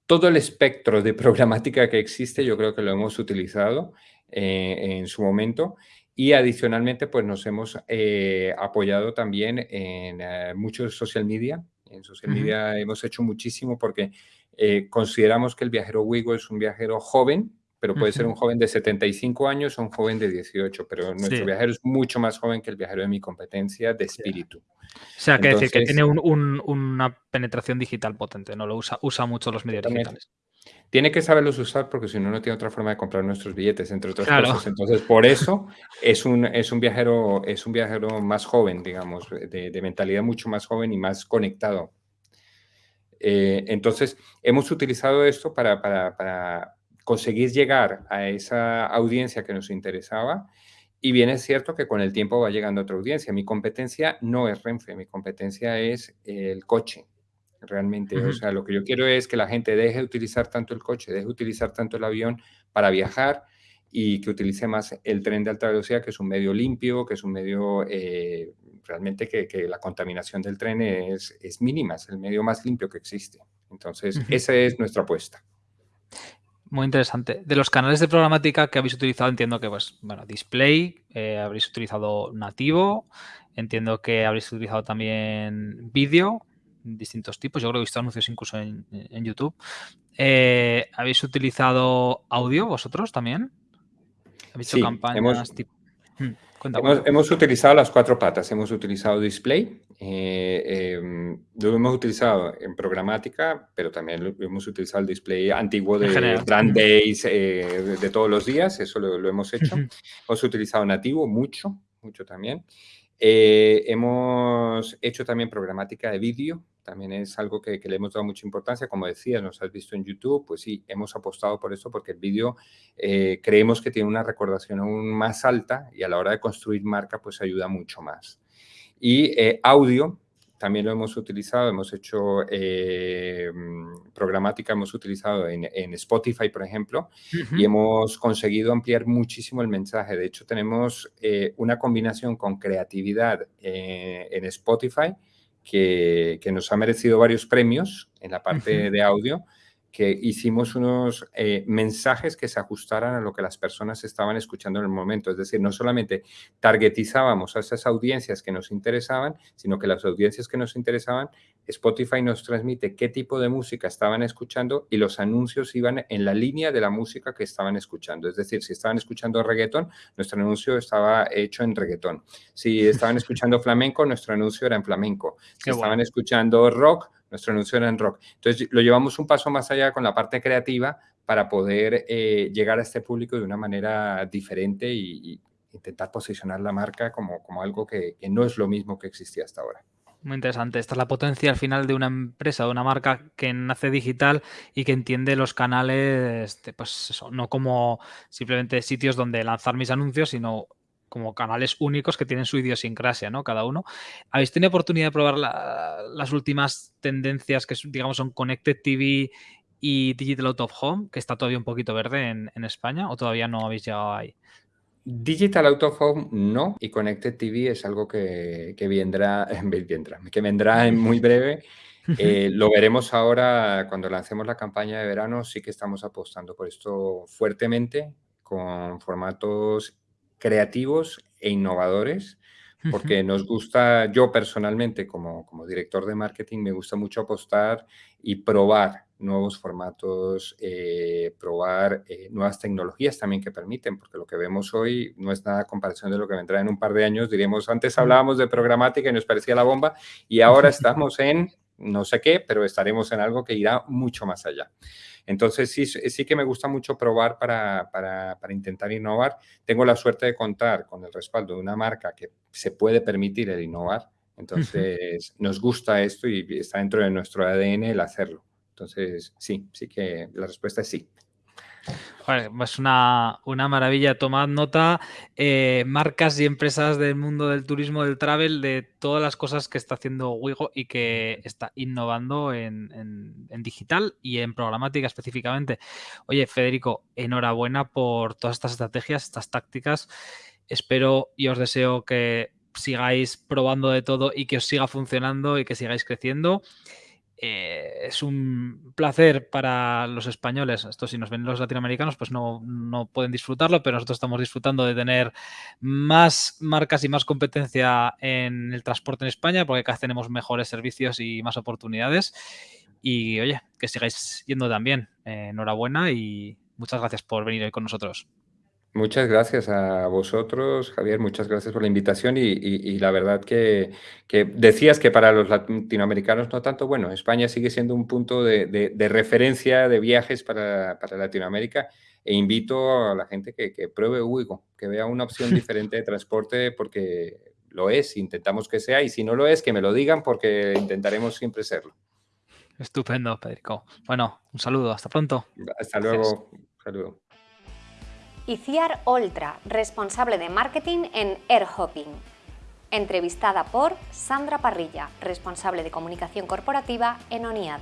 todo el espectro de programática que existe, yo creo que lo hemos utilizado eh, en su momento y adicionalmente, pues nos hemos eh, apoyado también en eh, muchos social media. En social media hemos hecho muchísimo porque eh, consideramos que el viajero Wigo es un viajero joven, pero puede ser un joven de 75 años o un joven de 18, pero nuestro viajero es mucho más joven que el viajero de mi competencia de espíritu. O sea, que decir que tiene una penetración digital potente, ¿no? Lo usa, usa mucho los medios digitales. Tiene que saberlos usar porque si no, no tiene otra forma de comprar nuestros billetes, entre otras cosas. Entonces, por eso es un, es, un viajero, es un viajero más joven, digamos, de, mentalidad mucho más joven y más conectado. Eh, entonces, hemos utilizado esto para, para, conseguir llegar a esa audiencia que nos interesaba y bien es cierto que con el tiempo va llegando otra audiencia. Mi competencia no es Renfe, mi competencia es el coche realmente. O sea, lo que yo quiero es que la gente deje de utilizar tanto el coche, deje de utilizar tanto el avión para viajar y que utilice más el tren de alta velocidad, que es un medio limpio, que es un medio eh, realmente que, la contaminación del tren es, es, mínima, es el medio más limpio que existe. Entonces, esa es nuestra apuesta. Muy interesante. De los canales de programática que habéis utilizado, entiendo que, pues, bueno, display, eh, habréis utilizado nativo, entiendo que habréis utilizado también vídeo, distintos tipos. Yo creo que he visto anuncios incluso en, YouTube. Eh, ¿Habéis utilizado audio vosotros también? ¿Habéis hecho campañas hmm, Hemos, utilizado las cuatro patas. Hemos utilizado display, eh, em, lo hemos utilizado en programática, pero también lo, hemos utilizado el display antiguo de Brand Days eh, de, todos los días. Eso lo, hemos hecho. hemos utilizado nativo mucho, mucho también. hemos hecho también programática de vídeo también es algo que, le hemos dado mucha importancia. Como decía, nos has visto en YouTube, pues sí, hemos apostado por eso porque el vídeo eh, creemos que tiene una recordación aún más alta y a la hora de construir marca, pues ayuda mucho más. Y eh, audio, también lo hemos utilizado, hemos hecho eh, programática, hemos utilizado en, Spotify, por ejemplo, y hemos conseguido ampliar muchísimo el mensaje. De hecho, tenemos una combinación con creatividad en Spotify que, nos ha merecido varios premios en la parte de audio, que hicimos unos eh, mensajes que se ajustaran a lo que las personas estaban escuchando en el momento. Es decir, no solamente targetizábamos a esas audiencias que nos interesaban, sino que las audiencias que nos interesaban, Spotify nos transmite qué tipo de música estaban escuchando y los anuncios iban en la línea de la música que estaban escuchando. Es decir, si estaban escuchando reggaetón, nuestro anuncio estaba hecho en reggaetón. Si estaban escuchando flamenco, nuestro anuncio era en flamenco. Si estaban escuchando rock, nuestro anuncio era en rock. Entonces, lo llevamos un paso más allá con la parte creativa para poder eh, llegar a este público de una manera diferente y, intentar posicionar la marca como, como algo que, no es lo mismo que existía hasta ahora. Muy interesante. Esta es la potencia al final de una empresa, de una marca que nace digital y que entiende los canales, pues no como simplemente sitios donde lanzar mis anuncios, sino como canales únicos que tienen su idiosincrasia, ¿no? Cada uno. ¿Habéis tenido oportunidad de probar las últimas tendencias que, digamos, son Connected TV y Digital Out of Home, que está todavía un poquito verde en, España, o todavía no habéis llegado ahí? Digital Out of Home no, y Connected TV es algo que, vendrá, que vendrá en muy breve. Eh, lo veremos ahora cuando lancemos la campaña de verano, sí que estamos apostando por esto fuertemente, con formatos creativos e innovadores, porque nos gusta, yo personalmente como, como director de marketing, me gusta mucho apostar y probar nuevos formatos, eh, probar eh, nuevas tecnologías también que permiten, porque lo que vemos hoy no es nada comparación de lo que vendrá en un par de años. Diríamos, antes hablábamos de programática y nos parecía la bomba, y ahora estamos en no sé qué, pero estaremos en algo que irá mucho más allá. Entonces, sí, sí que me gusta mucho probar para, para, intentar innovar. Tengo la suerte de contar con el respaldo de una marca que se puede permitir el innovar. Entonces, nos gusta esto y está dentro de nuestro ADN el hacerlo. Entonces, sí, sí que la respuesta es sí. Es pues una, una, maravilla. Tomad nota, eh, marcas y empresas del mundo del turismo, del travel, de todas las cosas que está haciendo Wigo y que está innovando en, digital y en programática específicamente. Oye, Federico, enhorabuena por todas estas estrategias, estas tácticas. Espero y os deseo que sigáis probando de todo y que os siga funcionando y que sigáis creciendo. Eh, es un placer para los españoles. Esto si nos ven los latinoamericanos, pues no, pueden disfrutarlo, pero nosotros estamos disfrutando de tener más marcas y más competencia en el transporte en España, porque cada vez tenemos mejores servicios y más oportunidades. Y oye, que sigáis yendo también. Eh, enhorabuena y muchas gracias por venir hoy con nosotros. Muchas gracias a vosotros, Javier, muchas gracias por la invitación y, la verdad que, decías que para los latinoamericanos no tanto, bueno, España sigue siendo un punto de, referencia de viajes para, Latinoamérica e invito a la gente que, pruebe Uigo, que vea una opción diferente de transporte porque lo es, intentamos que sea y si no lo es, que me lo digan porque intentaremos siempre serlo. Estupendo, Pedrico. Bueno, un saludo, hasta pronto. Hasta luego, un saludo. Iciar Oltra, responsable de marketing en Airhopping. Entrevistada por Sandra Parrilla, responsable de comunicación corporativa en ONIAD.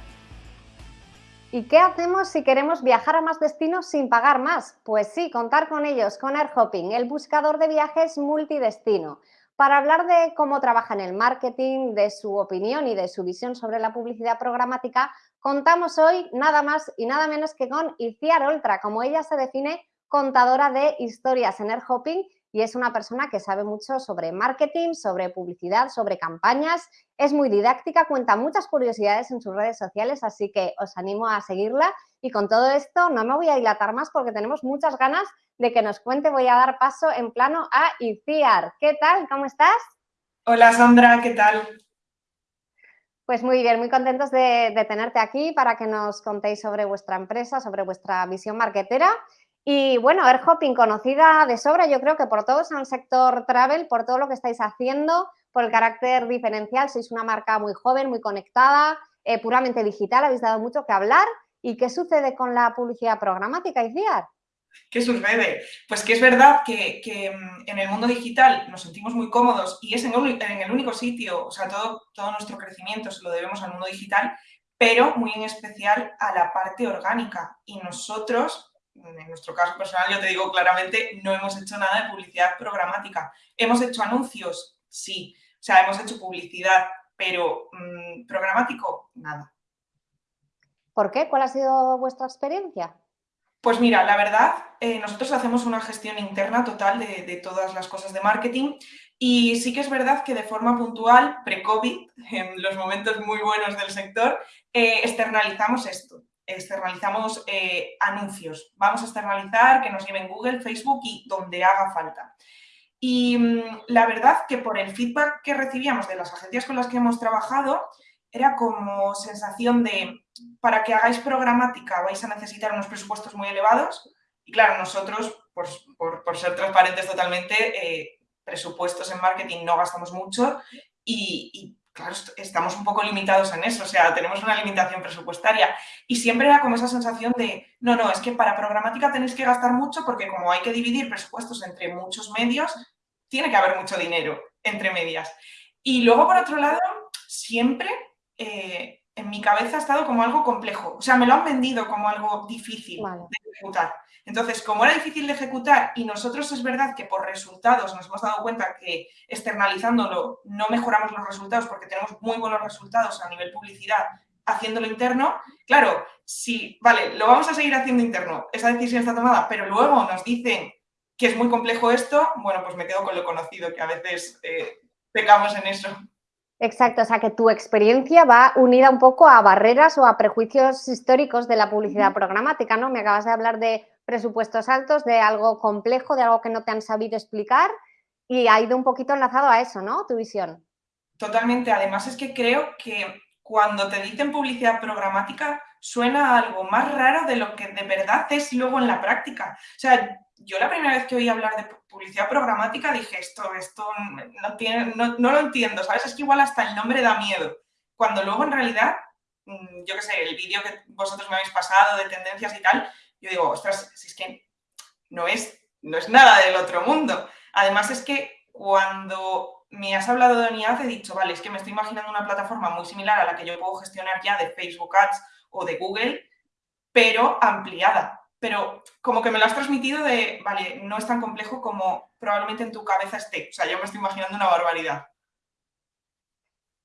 ¿Y qué hacemos si queremos viajar a más destinos sin pagar más? Pues sí, contar con ellos, con Airhopping, el buscador de viajes multidestino. Para hablar de cómo trabaja en el marketing, de su opinión y de su visión sobre la publicidad programática, contamos hoy nada más y nada menos que con Iciar Oltra, como ella se define contadora de historias en AirHopping y es una persona que sabe mucho sobre marketing, sobre publicidad, sobre campañas. Es muy didáctica, cuenta muchas curiosidades en sus redes sociales, así que os animo a seguirla. Y con todo esto no me voy a dilatar más porque tenemos muchas ganas de que nos cuente. Voy a dar paso en plano a Iciar. ¿Qué tal? ¿Cómo estás? Hola Sandra, ¿qué tal? Pues muy bien, muy contentos de, de tenerte aquí para que nos contéis sobre vuestra empresa, sobre vuestra visión marketera y bueno, Airhopping conocida de sobra, yo creo que por todos en el sector travel, por todo lo que estáis haciendo, por el carácter diferencial. Sois una marca muy joven, muy conectada, eh, puramente digital, habéis dado mucho que hablar. ¿Y qué sucede con la publicidad programática, Iciar? ¿Qué sucede? Pues que es verdad que, mm, en el mundo digital nos sentimos muy cómodos y es en el, único sitio, o sea, todo, todo nuestro crecimiento se lo debemos al mundo digital, pero muy en especial a la parte orgánica. Y nosotros, en nuestro caso personal, yo te digo claramente, no hemos hecho nada de publicidad programática. ¿Hemos hecho anuncios? Sí. O sea, hemos hecho publicidad, pero mm, programático, nada. ¿Por qué? ¿Cuál ha sido vuestra experiencia? Pues mira, la verdad, eh, nosotros hacemos una gestión interna total de, todas las cosas de marketing y sí que es verdad que de forma puntual, pre-COVID, en los momentos muy buenos del sector, eh, externalizamos esto, externalizamos eh, anuncios. Vamos a externalizar que nos lleven Google, Facebook y donde haga falta. Y mm, la verdad que por el feedback que recibíamos de las agencias con las que hemos trabajado, era como sensación de, para que hagáis programática vais a necesitar unos presupuestos muy elevados y claro, nosotros, por, por, ser transparentes totalmente, eh, presupuestos en marketing no gastamos mucho y, y, claro, estamos un poco limitados en eso, o sea, tenemos una limitación presupuestaria y siempre era como esa sensación de, no, no, es que para programática tenéis que gastar mucho porque como hay que dividir presupuestos entre muchos medios, tiene que haber mucho dinero entre medias. Y luego, por otro lado, siempre eh, en mi cabeza ha estado como algo complejo. O sea, me lo han vendido como algo difícil de ejecutar. Entonces, como era difícil de ejecutar y nosotros es verdad que por resultados nos hemos dado cuenta que externalizándolo no mejoramos los resultados porque tenemos muy buenos resultados a nivel publicidad haciéndolo interno, claro, si, vale, lo vamos a seguir haciendo interno, esa decisión está tomada, pero luego nos dicen que es muy complejo esto, bueno, pues me quedo con lo conocido, que a veces eh, pecamos en eso. Exacto, o sea que tu experiencia va unida un poco a barreras o a prejuicios históricos de la publicidad programática, ¿no? Me acabas de hablar de presupuestos altos, de algo complejo, de algo que no te han sabido explicar y ha ido un poquito enlazado a eso, ¿no? Tu visión. Totalmente, además es que creo que cuando te dicen publicidad programática suena algo más raro de lo que de verdad es luego en la práctica. O sea, yo la primera vez que oí hablar de publicidad programática dije, esto, esto no, no, lo entiendo, ¿sabes? Es que igual hasta el nombre da miedo. Cuando luego en realidad, mm, yo qué sé, el vídeo que vosotros me habéis pasado de tendencias y tal, yo digo, ostras, si es que no es, no es nada del otro mundo. Además es que cuando me has hablado de unidad he dicho, vale, es que me estoy imaginando una plataforma muy similar a la que yo puedo gestionar ya de Facebook Ads o de Google, pero ampliada pero como que me lo has transmitido de, vale, no es tan complejo como probablemente en tu cabeza esté. O sea, yo me estoy imaginando una barbaridad.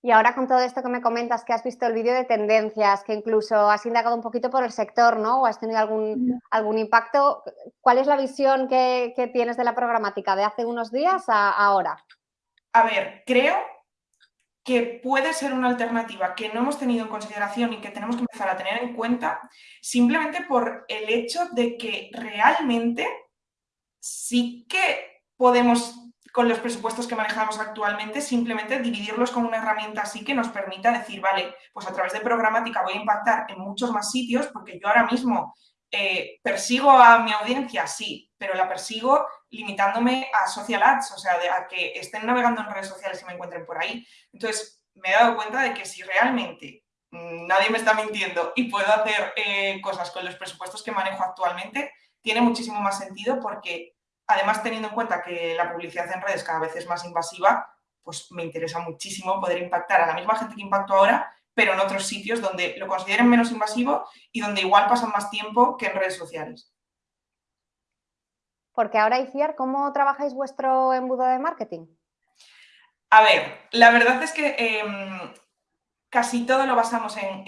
Y ahora con todo esto que me comentas, que has visto el vídeo de tendencias, que incluso has indagado un poquito por el sector, ¿no? O has tenido algún, algún impacto. ¿Cuál es la visión que, que, tienes de la programática de hace unos días a ahora? A ver, creo que puede ser una alternativa que no hemos tenido en consideración y que tenemos que empezar a tener en cuenta simplemente por el hecho de que realmente sí que podemos, con los presupuestos que manejamos actualmente, simplemente dividirlos con una herramienta así que nos permita decir, vale, pues a través de programática voy a impactar en muchos más sitios porque yo ahora mismo eh, persigo a mi audiencia, sí, pero la persigo limitándome a social ads, o sea, a que estén navegando en redes sociales y me encuentren por ahí. Entonces, me he dado cuenta de que si realmente nadie me está mintiendo y puedo hacer eh, cosas con los presupuestos que manejo actualmente, tiene muchísimo más sentido porque, además, teniendo en cuenta que la publicidad en redes cada vez es más invasiva, pues me interesa muchísimo poder impactar a la misma gente que impacto ahora, pero en otros sitios donde lo consideren menos invasivo y donde igual pasan más tiempo que en redes sociales. Porque ahora, Iciar, ¿cómo trabajáis vuestro embudo de marketing? A ver, la verdad es que em, casi todo lo basamos en,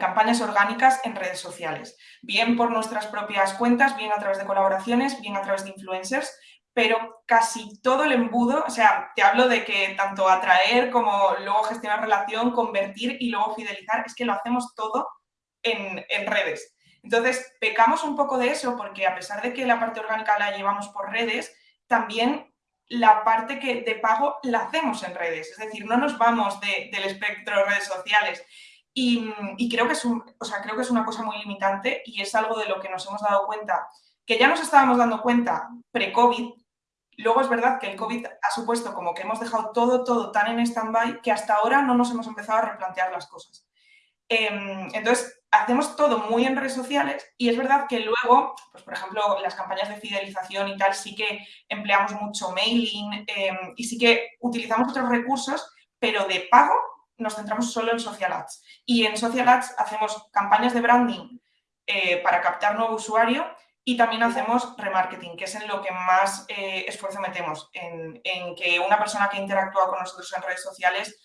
campañas orgánicas en redes sociales, bien por nuestras propias cuentas, bien a través de colaboraciones, bien a través de influencers, pero casi todo el embudo, o sea, te hablo de que tanto atraer como luego gestionar relación, convertir y luego fidelizar, es que lo hacemos todo en, en redes. Entonces, pecamos un poco de eso porque a pesar de que la parte orgánica la llevamos por redes, también la parte que de pago la hacemos en redes, es decir, no nos vamos del espectro de redes sociales. Y, creo, que es un, o sea, creo que es una cosa muy limitante y es algo de lo que nos hemos dado cuenta, que ya nos estábamos dando cuenta pre-COVID, Luego es verdad que el COVID ha supuesto como que hemos dejado todo, todo tan en stand-by que hasta ahora no nos hemos empezado a replantear las cosas. Em, entonces, hacemos todo muy en redes sociales y es verdad que luego, pues por ejemplo, las campañas de fidelización y tal, sí que empleamos mucho mailing em, y sí que utilizamos otros recursos, pero de pago nos centramos solo en social ads. Y en social ads hacemos campañas de branding eh, para captar nuevo usuario y también hacemos remarketing, que es en lo que más eh, esfuerzo metemos, en, en que una persona que interactúa con nosotros en redes sociales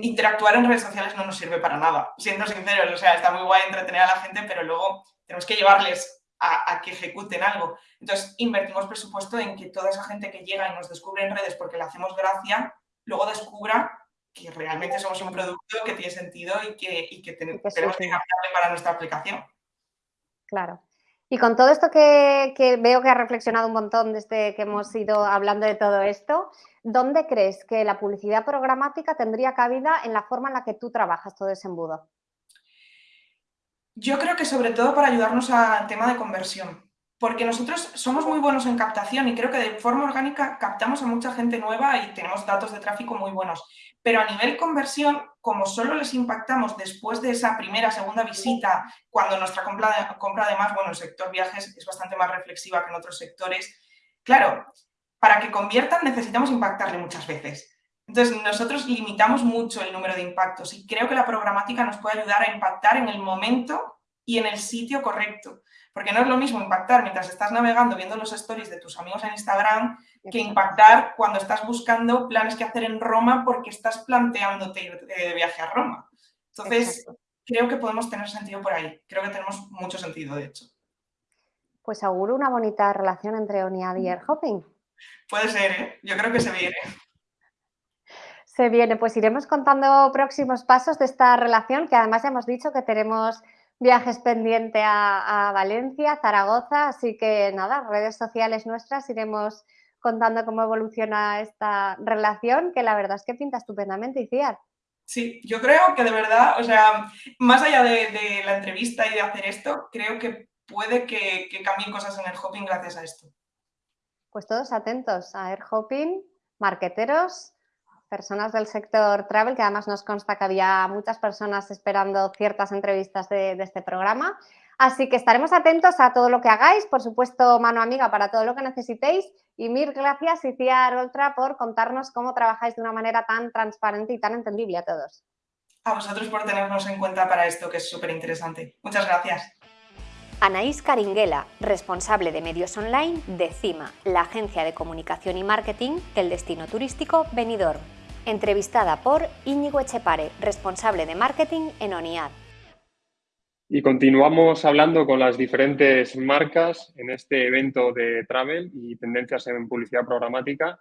interactuar en redes sociales no nos sirve para nada, siendo sinceros. O sea, está muy guay entretener a la gente, pero luego tenemos que llevarles a, que ejecuten algo. Entonces, invertimos presupuesto en que toda esa gente que llega y nos descubre en redes porque le hacemos gracia, luego descubra que realmente somos un producto que tiene sentido y que, y que tenemos que cambiarle para nuestra aplicación. Claro. Y con todo esto que, que, veo que ha reflexionado un montón desde que hemos ido hablando de todo esto, ¿dónde crees que la publicidad programática tendría cabida en la forma en la que tú trabajas todo ese embudo? Yo creo que sobre todo para ayudarnos al tema de conversión, porque nosotros somos muy buenos en captación y creo que de forma orgánica captamos a mucha gente nueva y tenemos datos de tráfico muy buenos. Pero a nivel conversión, como solo les impactamos después de esa primera, segunda visita, cuando nuestra compra, compra además, bueno, el sector viajes es bastante más reflexiva que en otros sectores, claro, para que conviertan necesitamos impactarle muchas veces. Entonces, nosotros limitamos mucho el número de impactos y creo que la programática nos puede ayudar a impactar en el momento y en el sitio correcto. Porque no es lo mismo impactar mientras estás navegando viendo los stories de tus amigos en Instagram que impactar cuando estás buscando planes que hacer en Roma porque estás planteándote ir de viaje a Roma. Entonces, creo que podemos tener sentido por ahí. Creo que tenemos mucho sentido, de hecho. Pues auguro una bonita relación entre ONIAD y Airhopping. Puede ser, ¿eh? Yo creo que se viene. Se viene, pues iremos contando próximos pasos de esta relación, que además ya hemos dicho que tenemos viajes pendientes a, Valencia, Zaragoza, así que nada, redes sociales nuestras iremos contando cómo evoluciona esta relación, que la verdad es que pinta estupendamente, Iciar. Sí, yo creo que de verdad, o sea, más allá de, la entrevista y de hacer esto, creo que puede que, que cambien cosas en el hopping gracias a esto. Pues todos atentos a Air Hopping, marqueteros, personas del sector travel, que además nos consta que había muchas personas esperando ciertas entrevistas de, este programa. Así que estaremos atentos a todo lo que hagáis, por supuesto, mano amiga para todo lo que necesitéis. Y mil gracias, Iciar Oltra, por contarnos cómo trabajáis de una manera tan transparente y tan entendible a todos. A vosotros por tenernos en cuenta para esto, que es súper interesante. Muchas gracias. Anaís Caringuela, responsable de medios online de CIMA, la agencia de comunicación y marketing del destino turístico Benidorm. Entrevistada por Íñigo Echepare, responsable de marketing en ONIAD. Y continuamos hablando con las diferentes marcas en este evento de travel y tendencias en publicidad programática.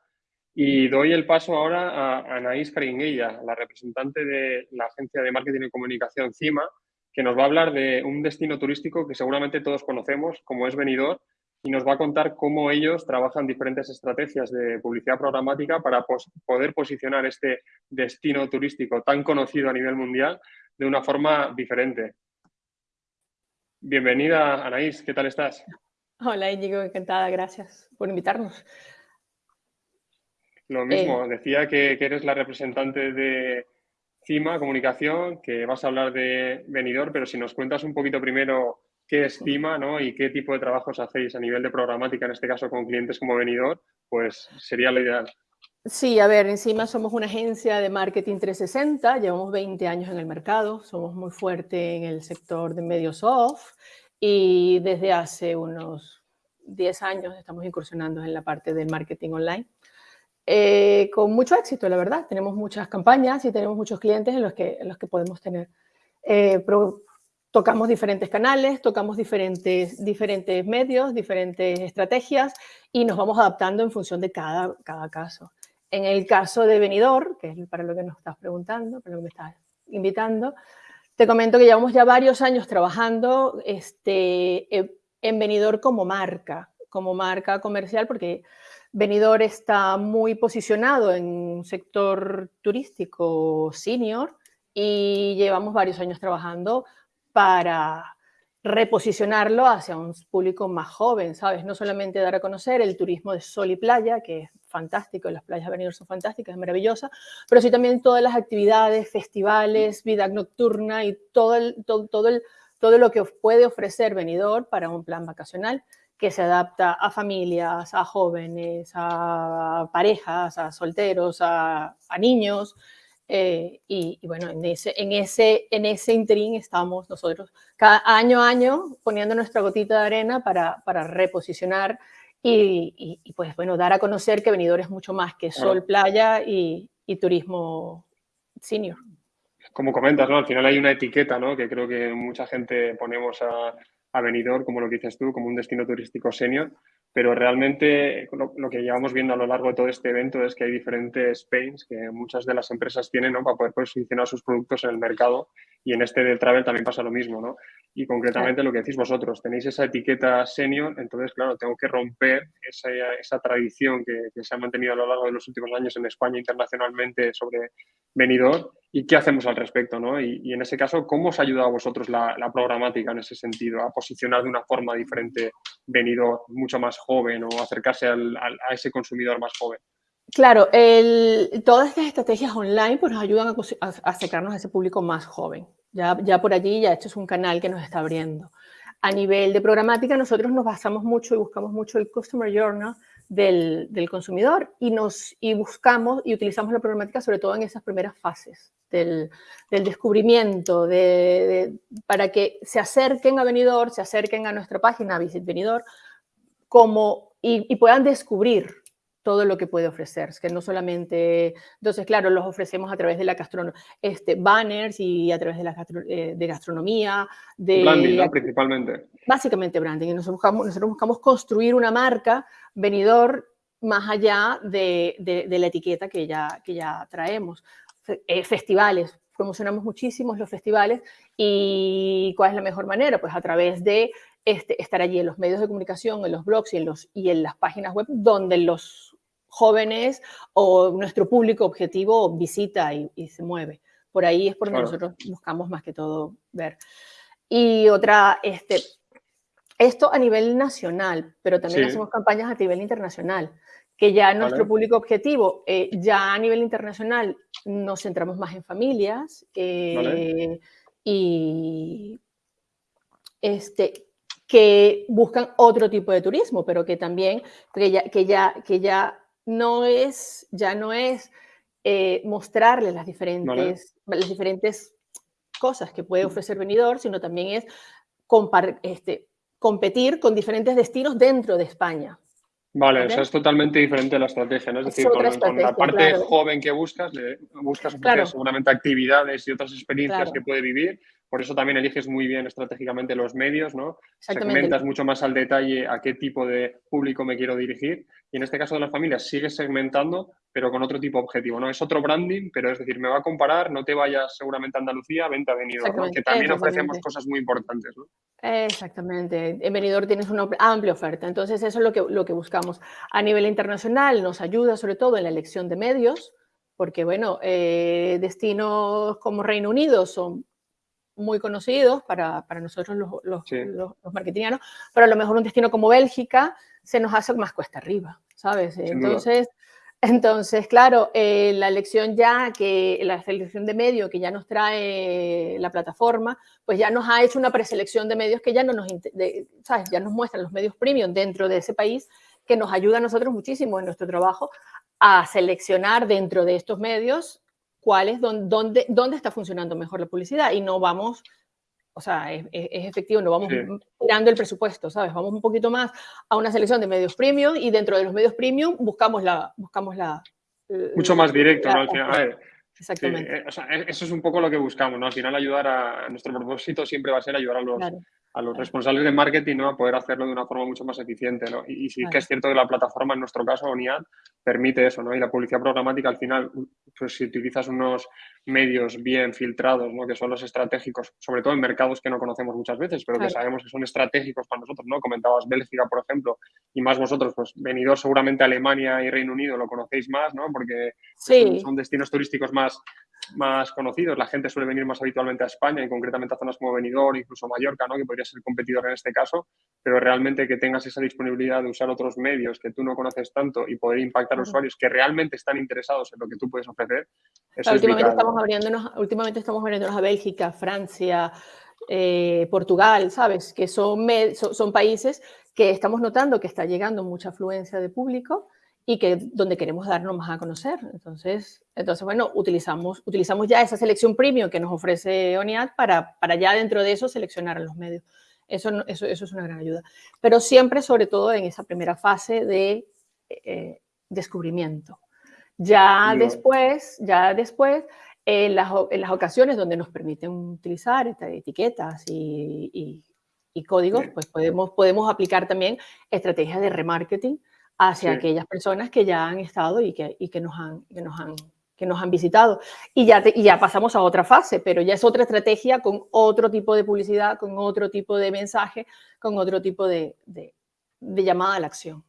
Y doy el paso ahora a Anaís Caringuella, la representante de la agencia de marketing y comunicación CIMA, que nos va a hablar de un destino turístico que seguramente todos conocemos, como es Benidorm, y nos va a contar cómo ellos trabajan diferentes estrategias de publicidad programática para poder posicionar este destino turístico tan conocido a nivel mundial de una forma diferente. Bienvenida, Anaís, ¿qué tal estás? Hola, Íñigo, encantada, gracias por invitarnos. Lo mismo, eh, decía que eres la representante de, CIMA, comunicación, que vas a hablar de venidor, pero si nos cuentas un poquito primero qué es CIMA ¿no? y qué tipo de trabajos hacéis a nivel de programática, en este caso con clientes como venidor, pues sería lo ideal. Sí, a ver, encima somos una agencia de marketing 360, llevamos 20 años en el mercado, somos muy fuertes en el sector de medios off y desde hace unos 10 años estamos incursionando en la parte del marketing online. Eh, con mucho éxito, la verdad. Tenemos muchas campañas y tenemos muchos clientes en los que, en los que podemos tener. Eh, tocamos diferentes canales, tocamos diferentes, diferentes medios, diferentes estrategias y nos vamos adaptando en función de cada, cada caso. En el caso de Venidor, que es para lo que nos estás preguntando, para lo que me estás invitando, te comento que llevamos ya varios años trabajando este, en Venidor como marca, como marca comercial, porque Benidorm está muy posicionado en un sector turístico senior y llevamos varios años trabajando para reposicionarlo hacia un público más joven, ¿sabes? No solamente dar a conocer el turismo de sol y playa, que es fantástico, las playas de Benidorm son fantásticas, es maravillosa, pero sí también todas las actividades, festivales, vida nocturna y todo, todo, todo, todo lo que puede ofrecer Benidorm para un plan vacacional que se adapta a familias, a jóvenes, a parejas, a solteros, a, niños. Eh, y, bueno, en ese, en, ese, en ese interín estamos nosotros cada año a año poniendo nuestra gotita de arena para, para reposicionar y, pues bueno, dar a conocer que Benidorm es mucho más que sol, playa y, y turismo senior como comentas, ¿no? Al final hay una etiqueta, ¿no? Que creo que mucha gente ponemos a, a como lo que dices tú, como un destino turístico senior, pero realmente lo, que llevamos viendo a lo largo de todo este evento es que hay diferentes pains que muchas de las empresas tienen ¿no? para poder posicionar sus productos en el mercado y en este del travel también pasa lo mismo, ¿no? Y concretamente lo que decís vosotros, tenéis esa etiqueta senior, entonces, claro, tengo que romper esa, esa tradición que, que, se ha mantenido a lo largo de los últimos años en España internacionalmente sobre venidor y qué hacemos al respecto, ¿no? Y, y en ese caso, ¿cómo os ha ayudado a vosotros la, la, programática en ese sentido, a posicionar de una forma diferente venidor mucho más joven o acercarse al, al, a ese consumidor más joven? Claro, todas estas estrategias online pues, nos ayudan a, acercarnos a ese público más joven. Ya, ya por allí, ya esto es un canal que nos está abriendo. A nivel de programática, nosotros nos basamos mucho y buscamos mucho el Customer Journal del, del consumidor y, nos, y buscamos y utilizamos la programática sobre todo en esas primeras fases del, del descubrimiento, de, para que se acerquen a Venidor, se acerquen a nuestra página Visit Venidor, como, y puedan descubrir todo lo que puede ofrecer, que no solamente, entonces claro, los ofrecemos a través de la gastronomía, este, banners y a través de, la gastro, eh, de gastronomía, de... Branding, ¿no? principalmente. Básicamente branding, y nosotros buscamos, nosotros buscamos construir una marca venidor más allá de, de, de la etiqueta que ya, que ya traemos. Eh, festivales, promocionamos muchísimos los festivales y ¿cuál es la mejor manera? Pues a través de este, estar allí en los medios de comunicación, en los blogs y en, los, y en las páginas web donde los jóvenes o nuestro público objetivo visita y, y se mueve. Por ahí es por donde claro. nosotros buscamos más que todo ver. Y otra, este, esto a nivel nacional, pero también sí. hacemos campañas a nivel internacional, que ya vale. nuestro público objetivo, eh, ya a nivel internacional nos centramos más en familias eh, vale. y este, que buscan otro tipo de turismo, pero que también, que ya, que ya, que ya no es, ya no es eh, mostrarles las diferentes, vale. las diferentes cosas que puede ofrecer Benidorm, sino también es este, competir con diferentes destinos dentro de España. Vale, ¿vale? o sea, es totalmente diferente la estrategia, ¿no? Es, es decir, con, con, la parte claro. joven que buscas, le buscas claro. seguramente actividades y otras experiencias claro. que puede vivir, por eso también eliges muy bien estratégicamente los medios, ¿no? Segmentas mucho más al detalle a qué tipo de público me quiero dirigir. Y en este caso de las familias sigues segmentando, pero con otro tipo de objetivo, ¿no? Es otro branding, pero es decir, me va a comparar, no te vayas seguramente a Andalucía, vente a Benidorm, ¿no? Que también ofrecemos cosas muy importantes, ¿no? Exactamente. En Benidorm tienes una amplia oferta. Entonces, eso es lo que, lo que buscamos. A nivel internacional nos ayuda sobre todo en la elección de medios, porque, bueno, eh, destinos como Reino Unido son muy conocidos para, para nosotros los, los, sí. los, los, marketingianos, pero a lo mejor un destino como Bélgica se nos hace más cuesta arriba, ¿sabes? Sin entonces, duda. entonces, claro, eh, la elección ya, que la selección de medios que ya nos trae la plataforma, pues ya nos ha hecho una preselección de medios que ya no nos, de, ¿sabes? Ya nos muestran los medios premium dentro de ese país, que nos ayuda a nosotros muchísimo en nuestro trabajo a seleccionar dentro de estos medios cuál es, dónde, dónde está funcionando mejor la publicidad y no vamos, o sea, es, es efectivo, no vamos sí. tirando el presupuesto, ¿sabes? Vamos un poquito más a una selección de medios premium y dentro de los medios premium buscamos la... Buscamos la Mucho más directo, la, ¿no? Al final, a ver, Exactamente. Sí, eh, o sea, eso es un poco lo que buscamos, ¿no? Al final ayudar a, nuestro propósito siempre va a ser ayudar a los, claro a los responsables de marketing ¿no? a poder hacerlo de una forma mucho más eficiente. ¿no? Y, y sí claro. que es cierto que la plataforma, en nuestro caso, ONIAD, permite eso. ¿no? Y la publicidad programática, al final, pues si utilizas unos medios bien filtrados, ¿no? que son los estratégicos, sobre todo en mercados que no conocemos muchas veces, pero claro. que sabemos que son estratégicos para nosotros. ¿no? Comentabas Bélgica, por ejemplo, y más vosotros, pues venidor seguramente Alemania y Reino Unido lo conocéis más, ¿no? porque sí. son, son destinos turísticos más más conocidos. La gente suele venir más habitualmente a España y concretamente a zonas como Benidorm, incluso Mallorca, ¿no? que podría ser competidor en este caso, pero realmente que tengas esa disponibilidad de usar otros medios que tú no conoces tanto y poder impactar a usuarios que realmente están interesados en lo que tú puedes ofrecer. Eso últimamente, estamos abriéndonos, últimamente estamos abriéndonos a Bélgica, Francia, eh, Portugal, ¿sabes? Que son, son países que estamos notando que está llegando mucha afluencia de público y que donde queremos darnos más a conocer. Entonces, entonces bueno, utilizamos, utilizamos ya esa selección premium que nos ofrece ONIAD para, para ya dentro de eso seleccionar a los medios. Eso, eso, eso, es una gran ayuda. Pero siempre, sobre todo, en esa primera fase de eh, descubrimiento. Ya después, ya después, en las, en las, ocasiones donde nos permiten utilizar etiquetas y, y, códigos, pues podemos, podemos aplicar también estrategias de remarketing hacia aquellas personas que ya han estado y que, y que, nos, han, que, nos, han, que nos han visitado. Y ya, y ya pasamos a otra fase, pero ya es otra estrategia con otro tipo de publicidad, con otro tipo de mensaje, con otro tipo de, de, llamada a la acción.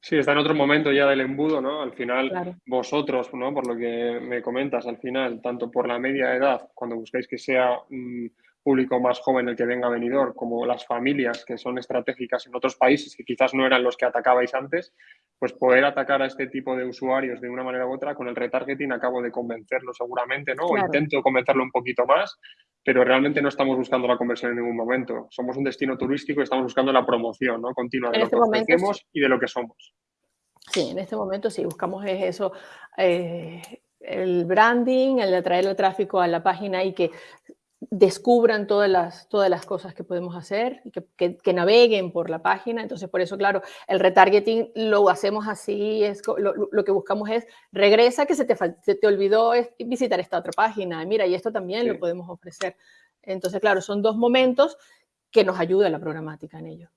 Sí, está en otro momento ya del embudo, ¿no? Al final, vosotros, ¿no? Por lo que me comentas, al final, tanto por la media edad, cuando buscáis que sea público más joven el que venga a venidor, como las familias que son estratégicas en otros países que quizás no eran los que atacabais antes, pues poder atacar a este tipo de usuarios de una manera u otra con el retargeting acabo de convencerlo seguramente, ¿no? O intento convencerlo un poquito más, pero realmente no estamos buscando la conversión en ningún momento. Somos un destino turístico y estamos buscando la promoción ¿no? continua de lo este que ofrecemos y de lo que somos. Sí, en este momento sí, buscamos eso, eh, el branding, el atraer el tráfico a la página y que descubran todas las, todas las cosas que podemos hacer, que, que, naveguen por la página. Entonces, por eso, claro, el retargeting lo hacemos así, es, lo, lo que buscamos es, regresa que se te, se te olvidó visitar esta otra página, mira, y esto también lo podemos ofrecer. Entonces, claro, son dos momentos que nos ayuda la programática en ello.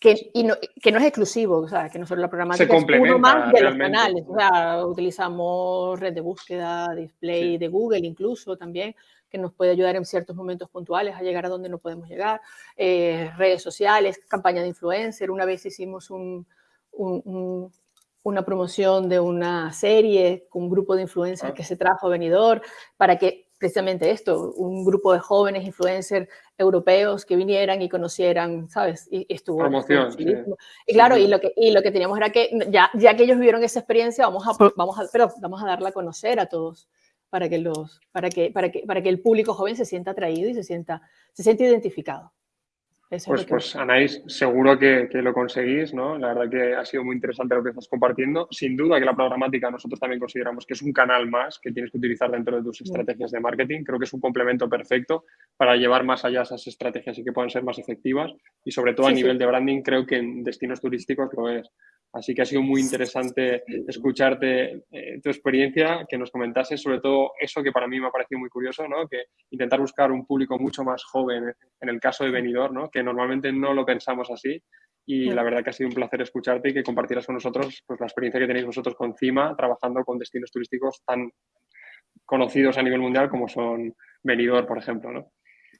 Que, y no, que no es exclusivo, o sea, que no solo la programática es uno más de los canales. O sea, utilizamos red de búsqueda, display de Google incluso también, que nos puede ayudar en ciertos momentos puntuales a llegar a donde no podemos llegar. Eh, redes sociales, campaña de influencer. Una vez hicimos un, una promoción de una serie con un grupo de influencers ah. que se trajo a Venidor para que precisamente esto, un grupo de jóvenes influencers europeos que vinieran y conocieran, ¿sabes? Y, estuvo... Promoción. Y claro, Y, lo que, y lo que teníamos era que ya, ya que ellos vivieron esa experiencia, vamos a, vamos a, pero vamos a darla a conocer a todos para que, los, para, que, para, que, para que el público joven se sienta atraído y se sienta, se sienta identificado. pues, pues Anaís, seguro que, que, lo conseguís, ¿no? La verdad que ha sido muy interesante lo que estás compartiendo. Sin duda que la programática nosotros también consideramos que es un canal más que tienes que utilizar dentro de tus estrategias de marketing. Creo que es un complemento perfecto para llevar más allá esas estrategias y que puedan ser más efectivas. Y sobre todo a nivel de branding, creo que en destinos turísticos lo es. Así que ha sido muy interesante escucharte eh, tu experiencia, que nos comentases sobre todo eso que para mí me ha parecido muy curioso, ¿no? que intentar buscar un público mucho más joven en el caso de Benidorm, ¿no? que normalmente no lo pensamos así. Y la verdad que ha sido un placer escucharte y que compartieras con nosotros pues, la experiencia que tenéis vosotros con CIMA, trabajando con destinos turísticos tan conocidos a nivel mundial como son Benidorm, por ejemplo. ¿no?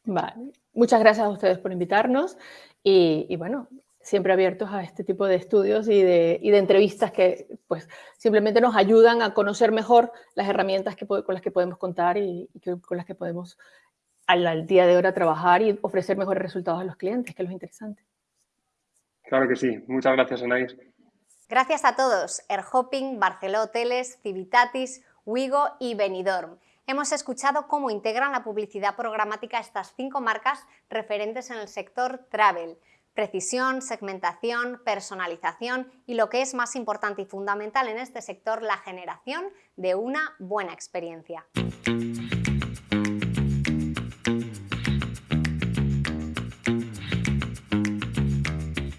Vale. Muchas gracias a ustedes por invitarnos y, y bueno, siempre abiertos a este tipo de estudios y de, y de entrevistas que pues, simplemente nos ayudan a conocer mejor las herramientas que, con las que podemos contar y, con las que podemos al, día de hora trabajar y ofrecer mejores resultados a los clientes, que es lo interesante. Claro que sí. Muchas gracias, Anaís. Gracias a todos. Airhopping, Barceló Hoteles, Civitatis, Wigo y Benidorm. Hemos escuchado cómo integran la publicidad programática estas cinco marcas referentes en el sector travel precisión, segmentación, personalización y lo que es más importante y fundamental en este sector, la generación de una buena experiencia.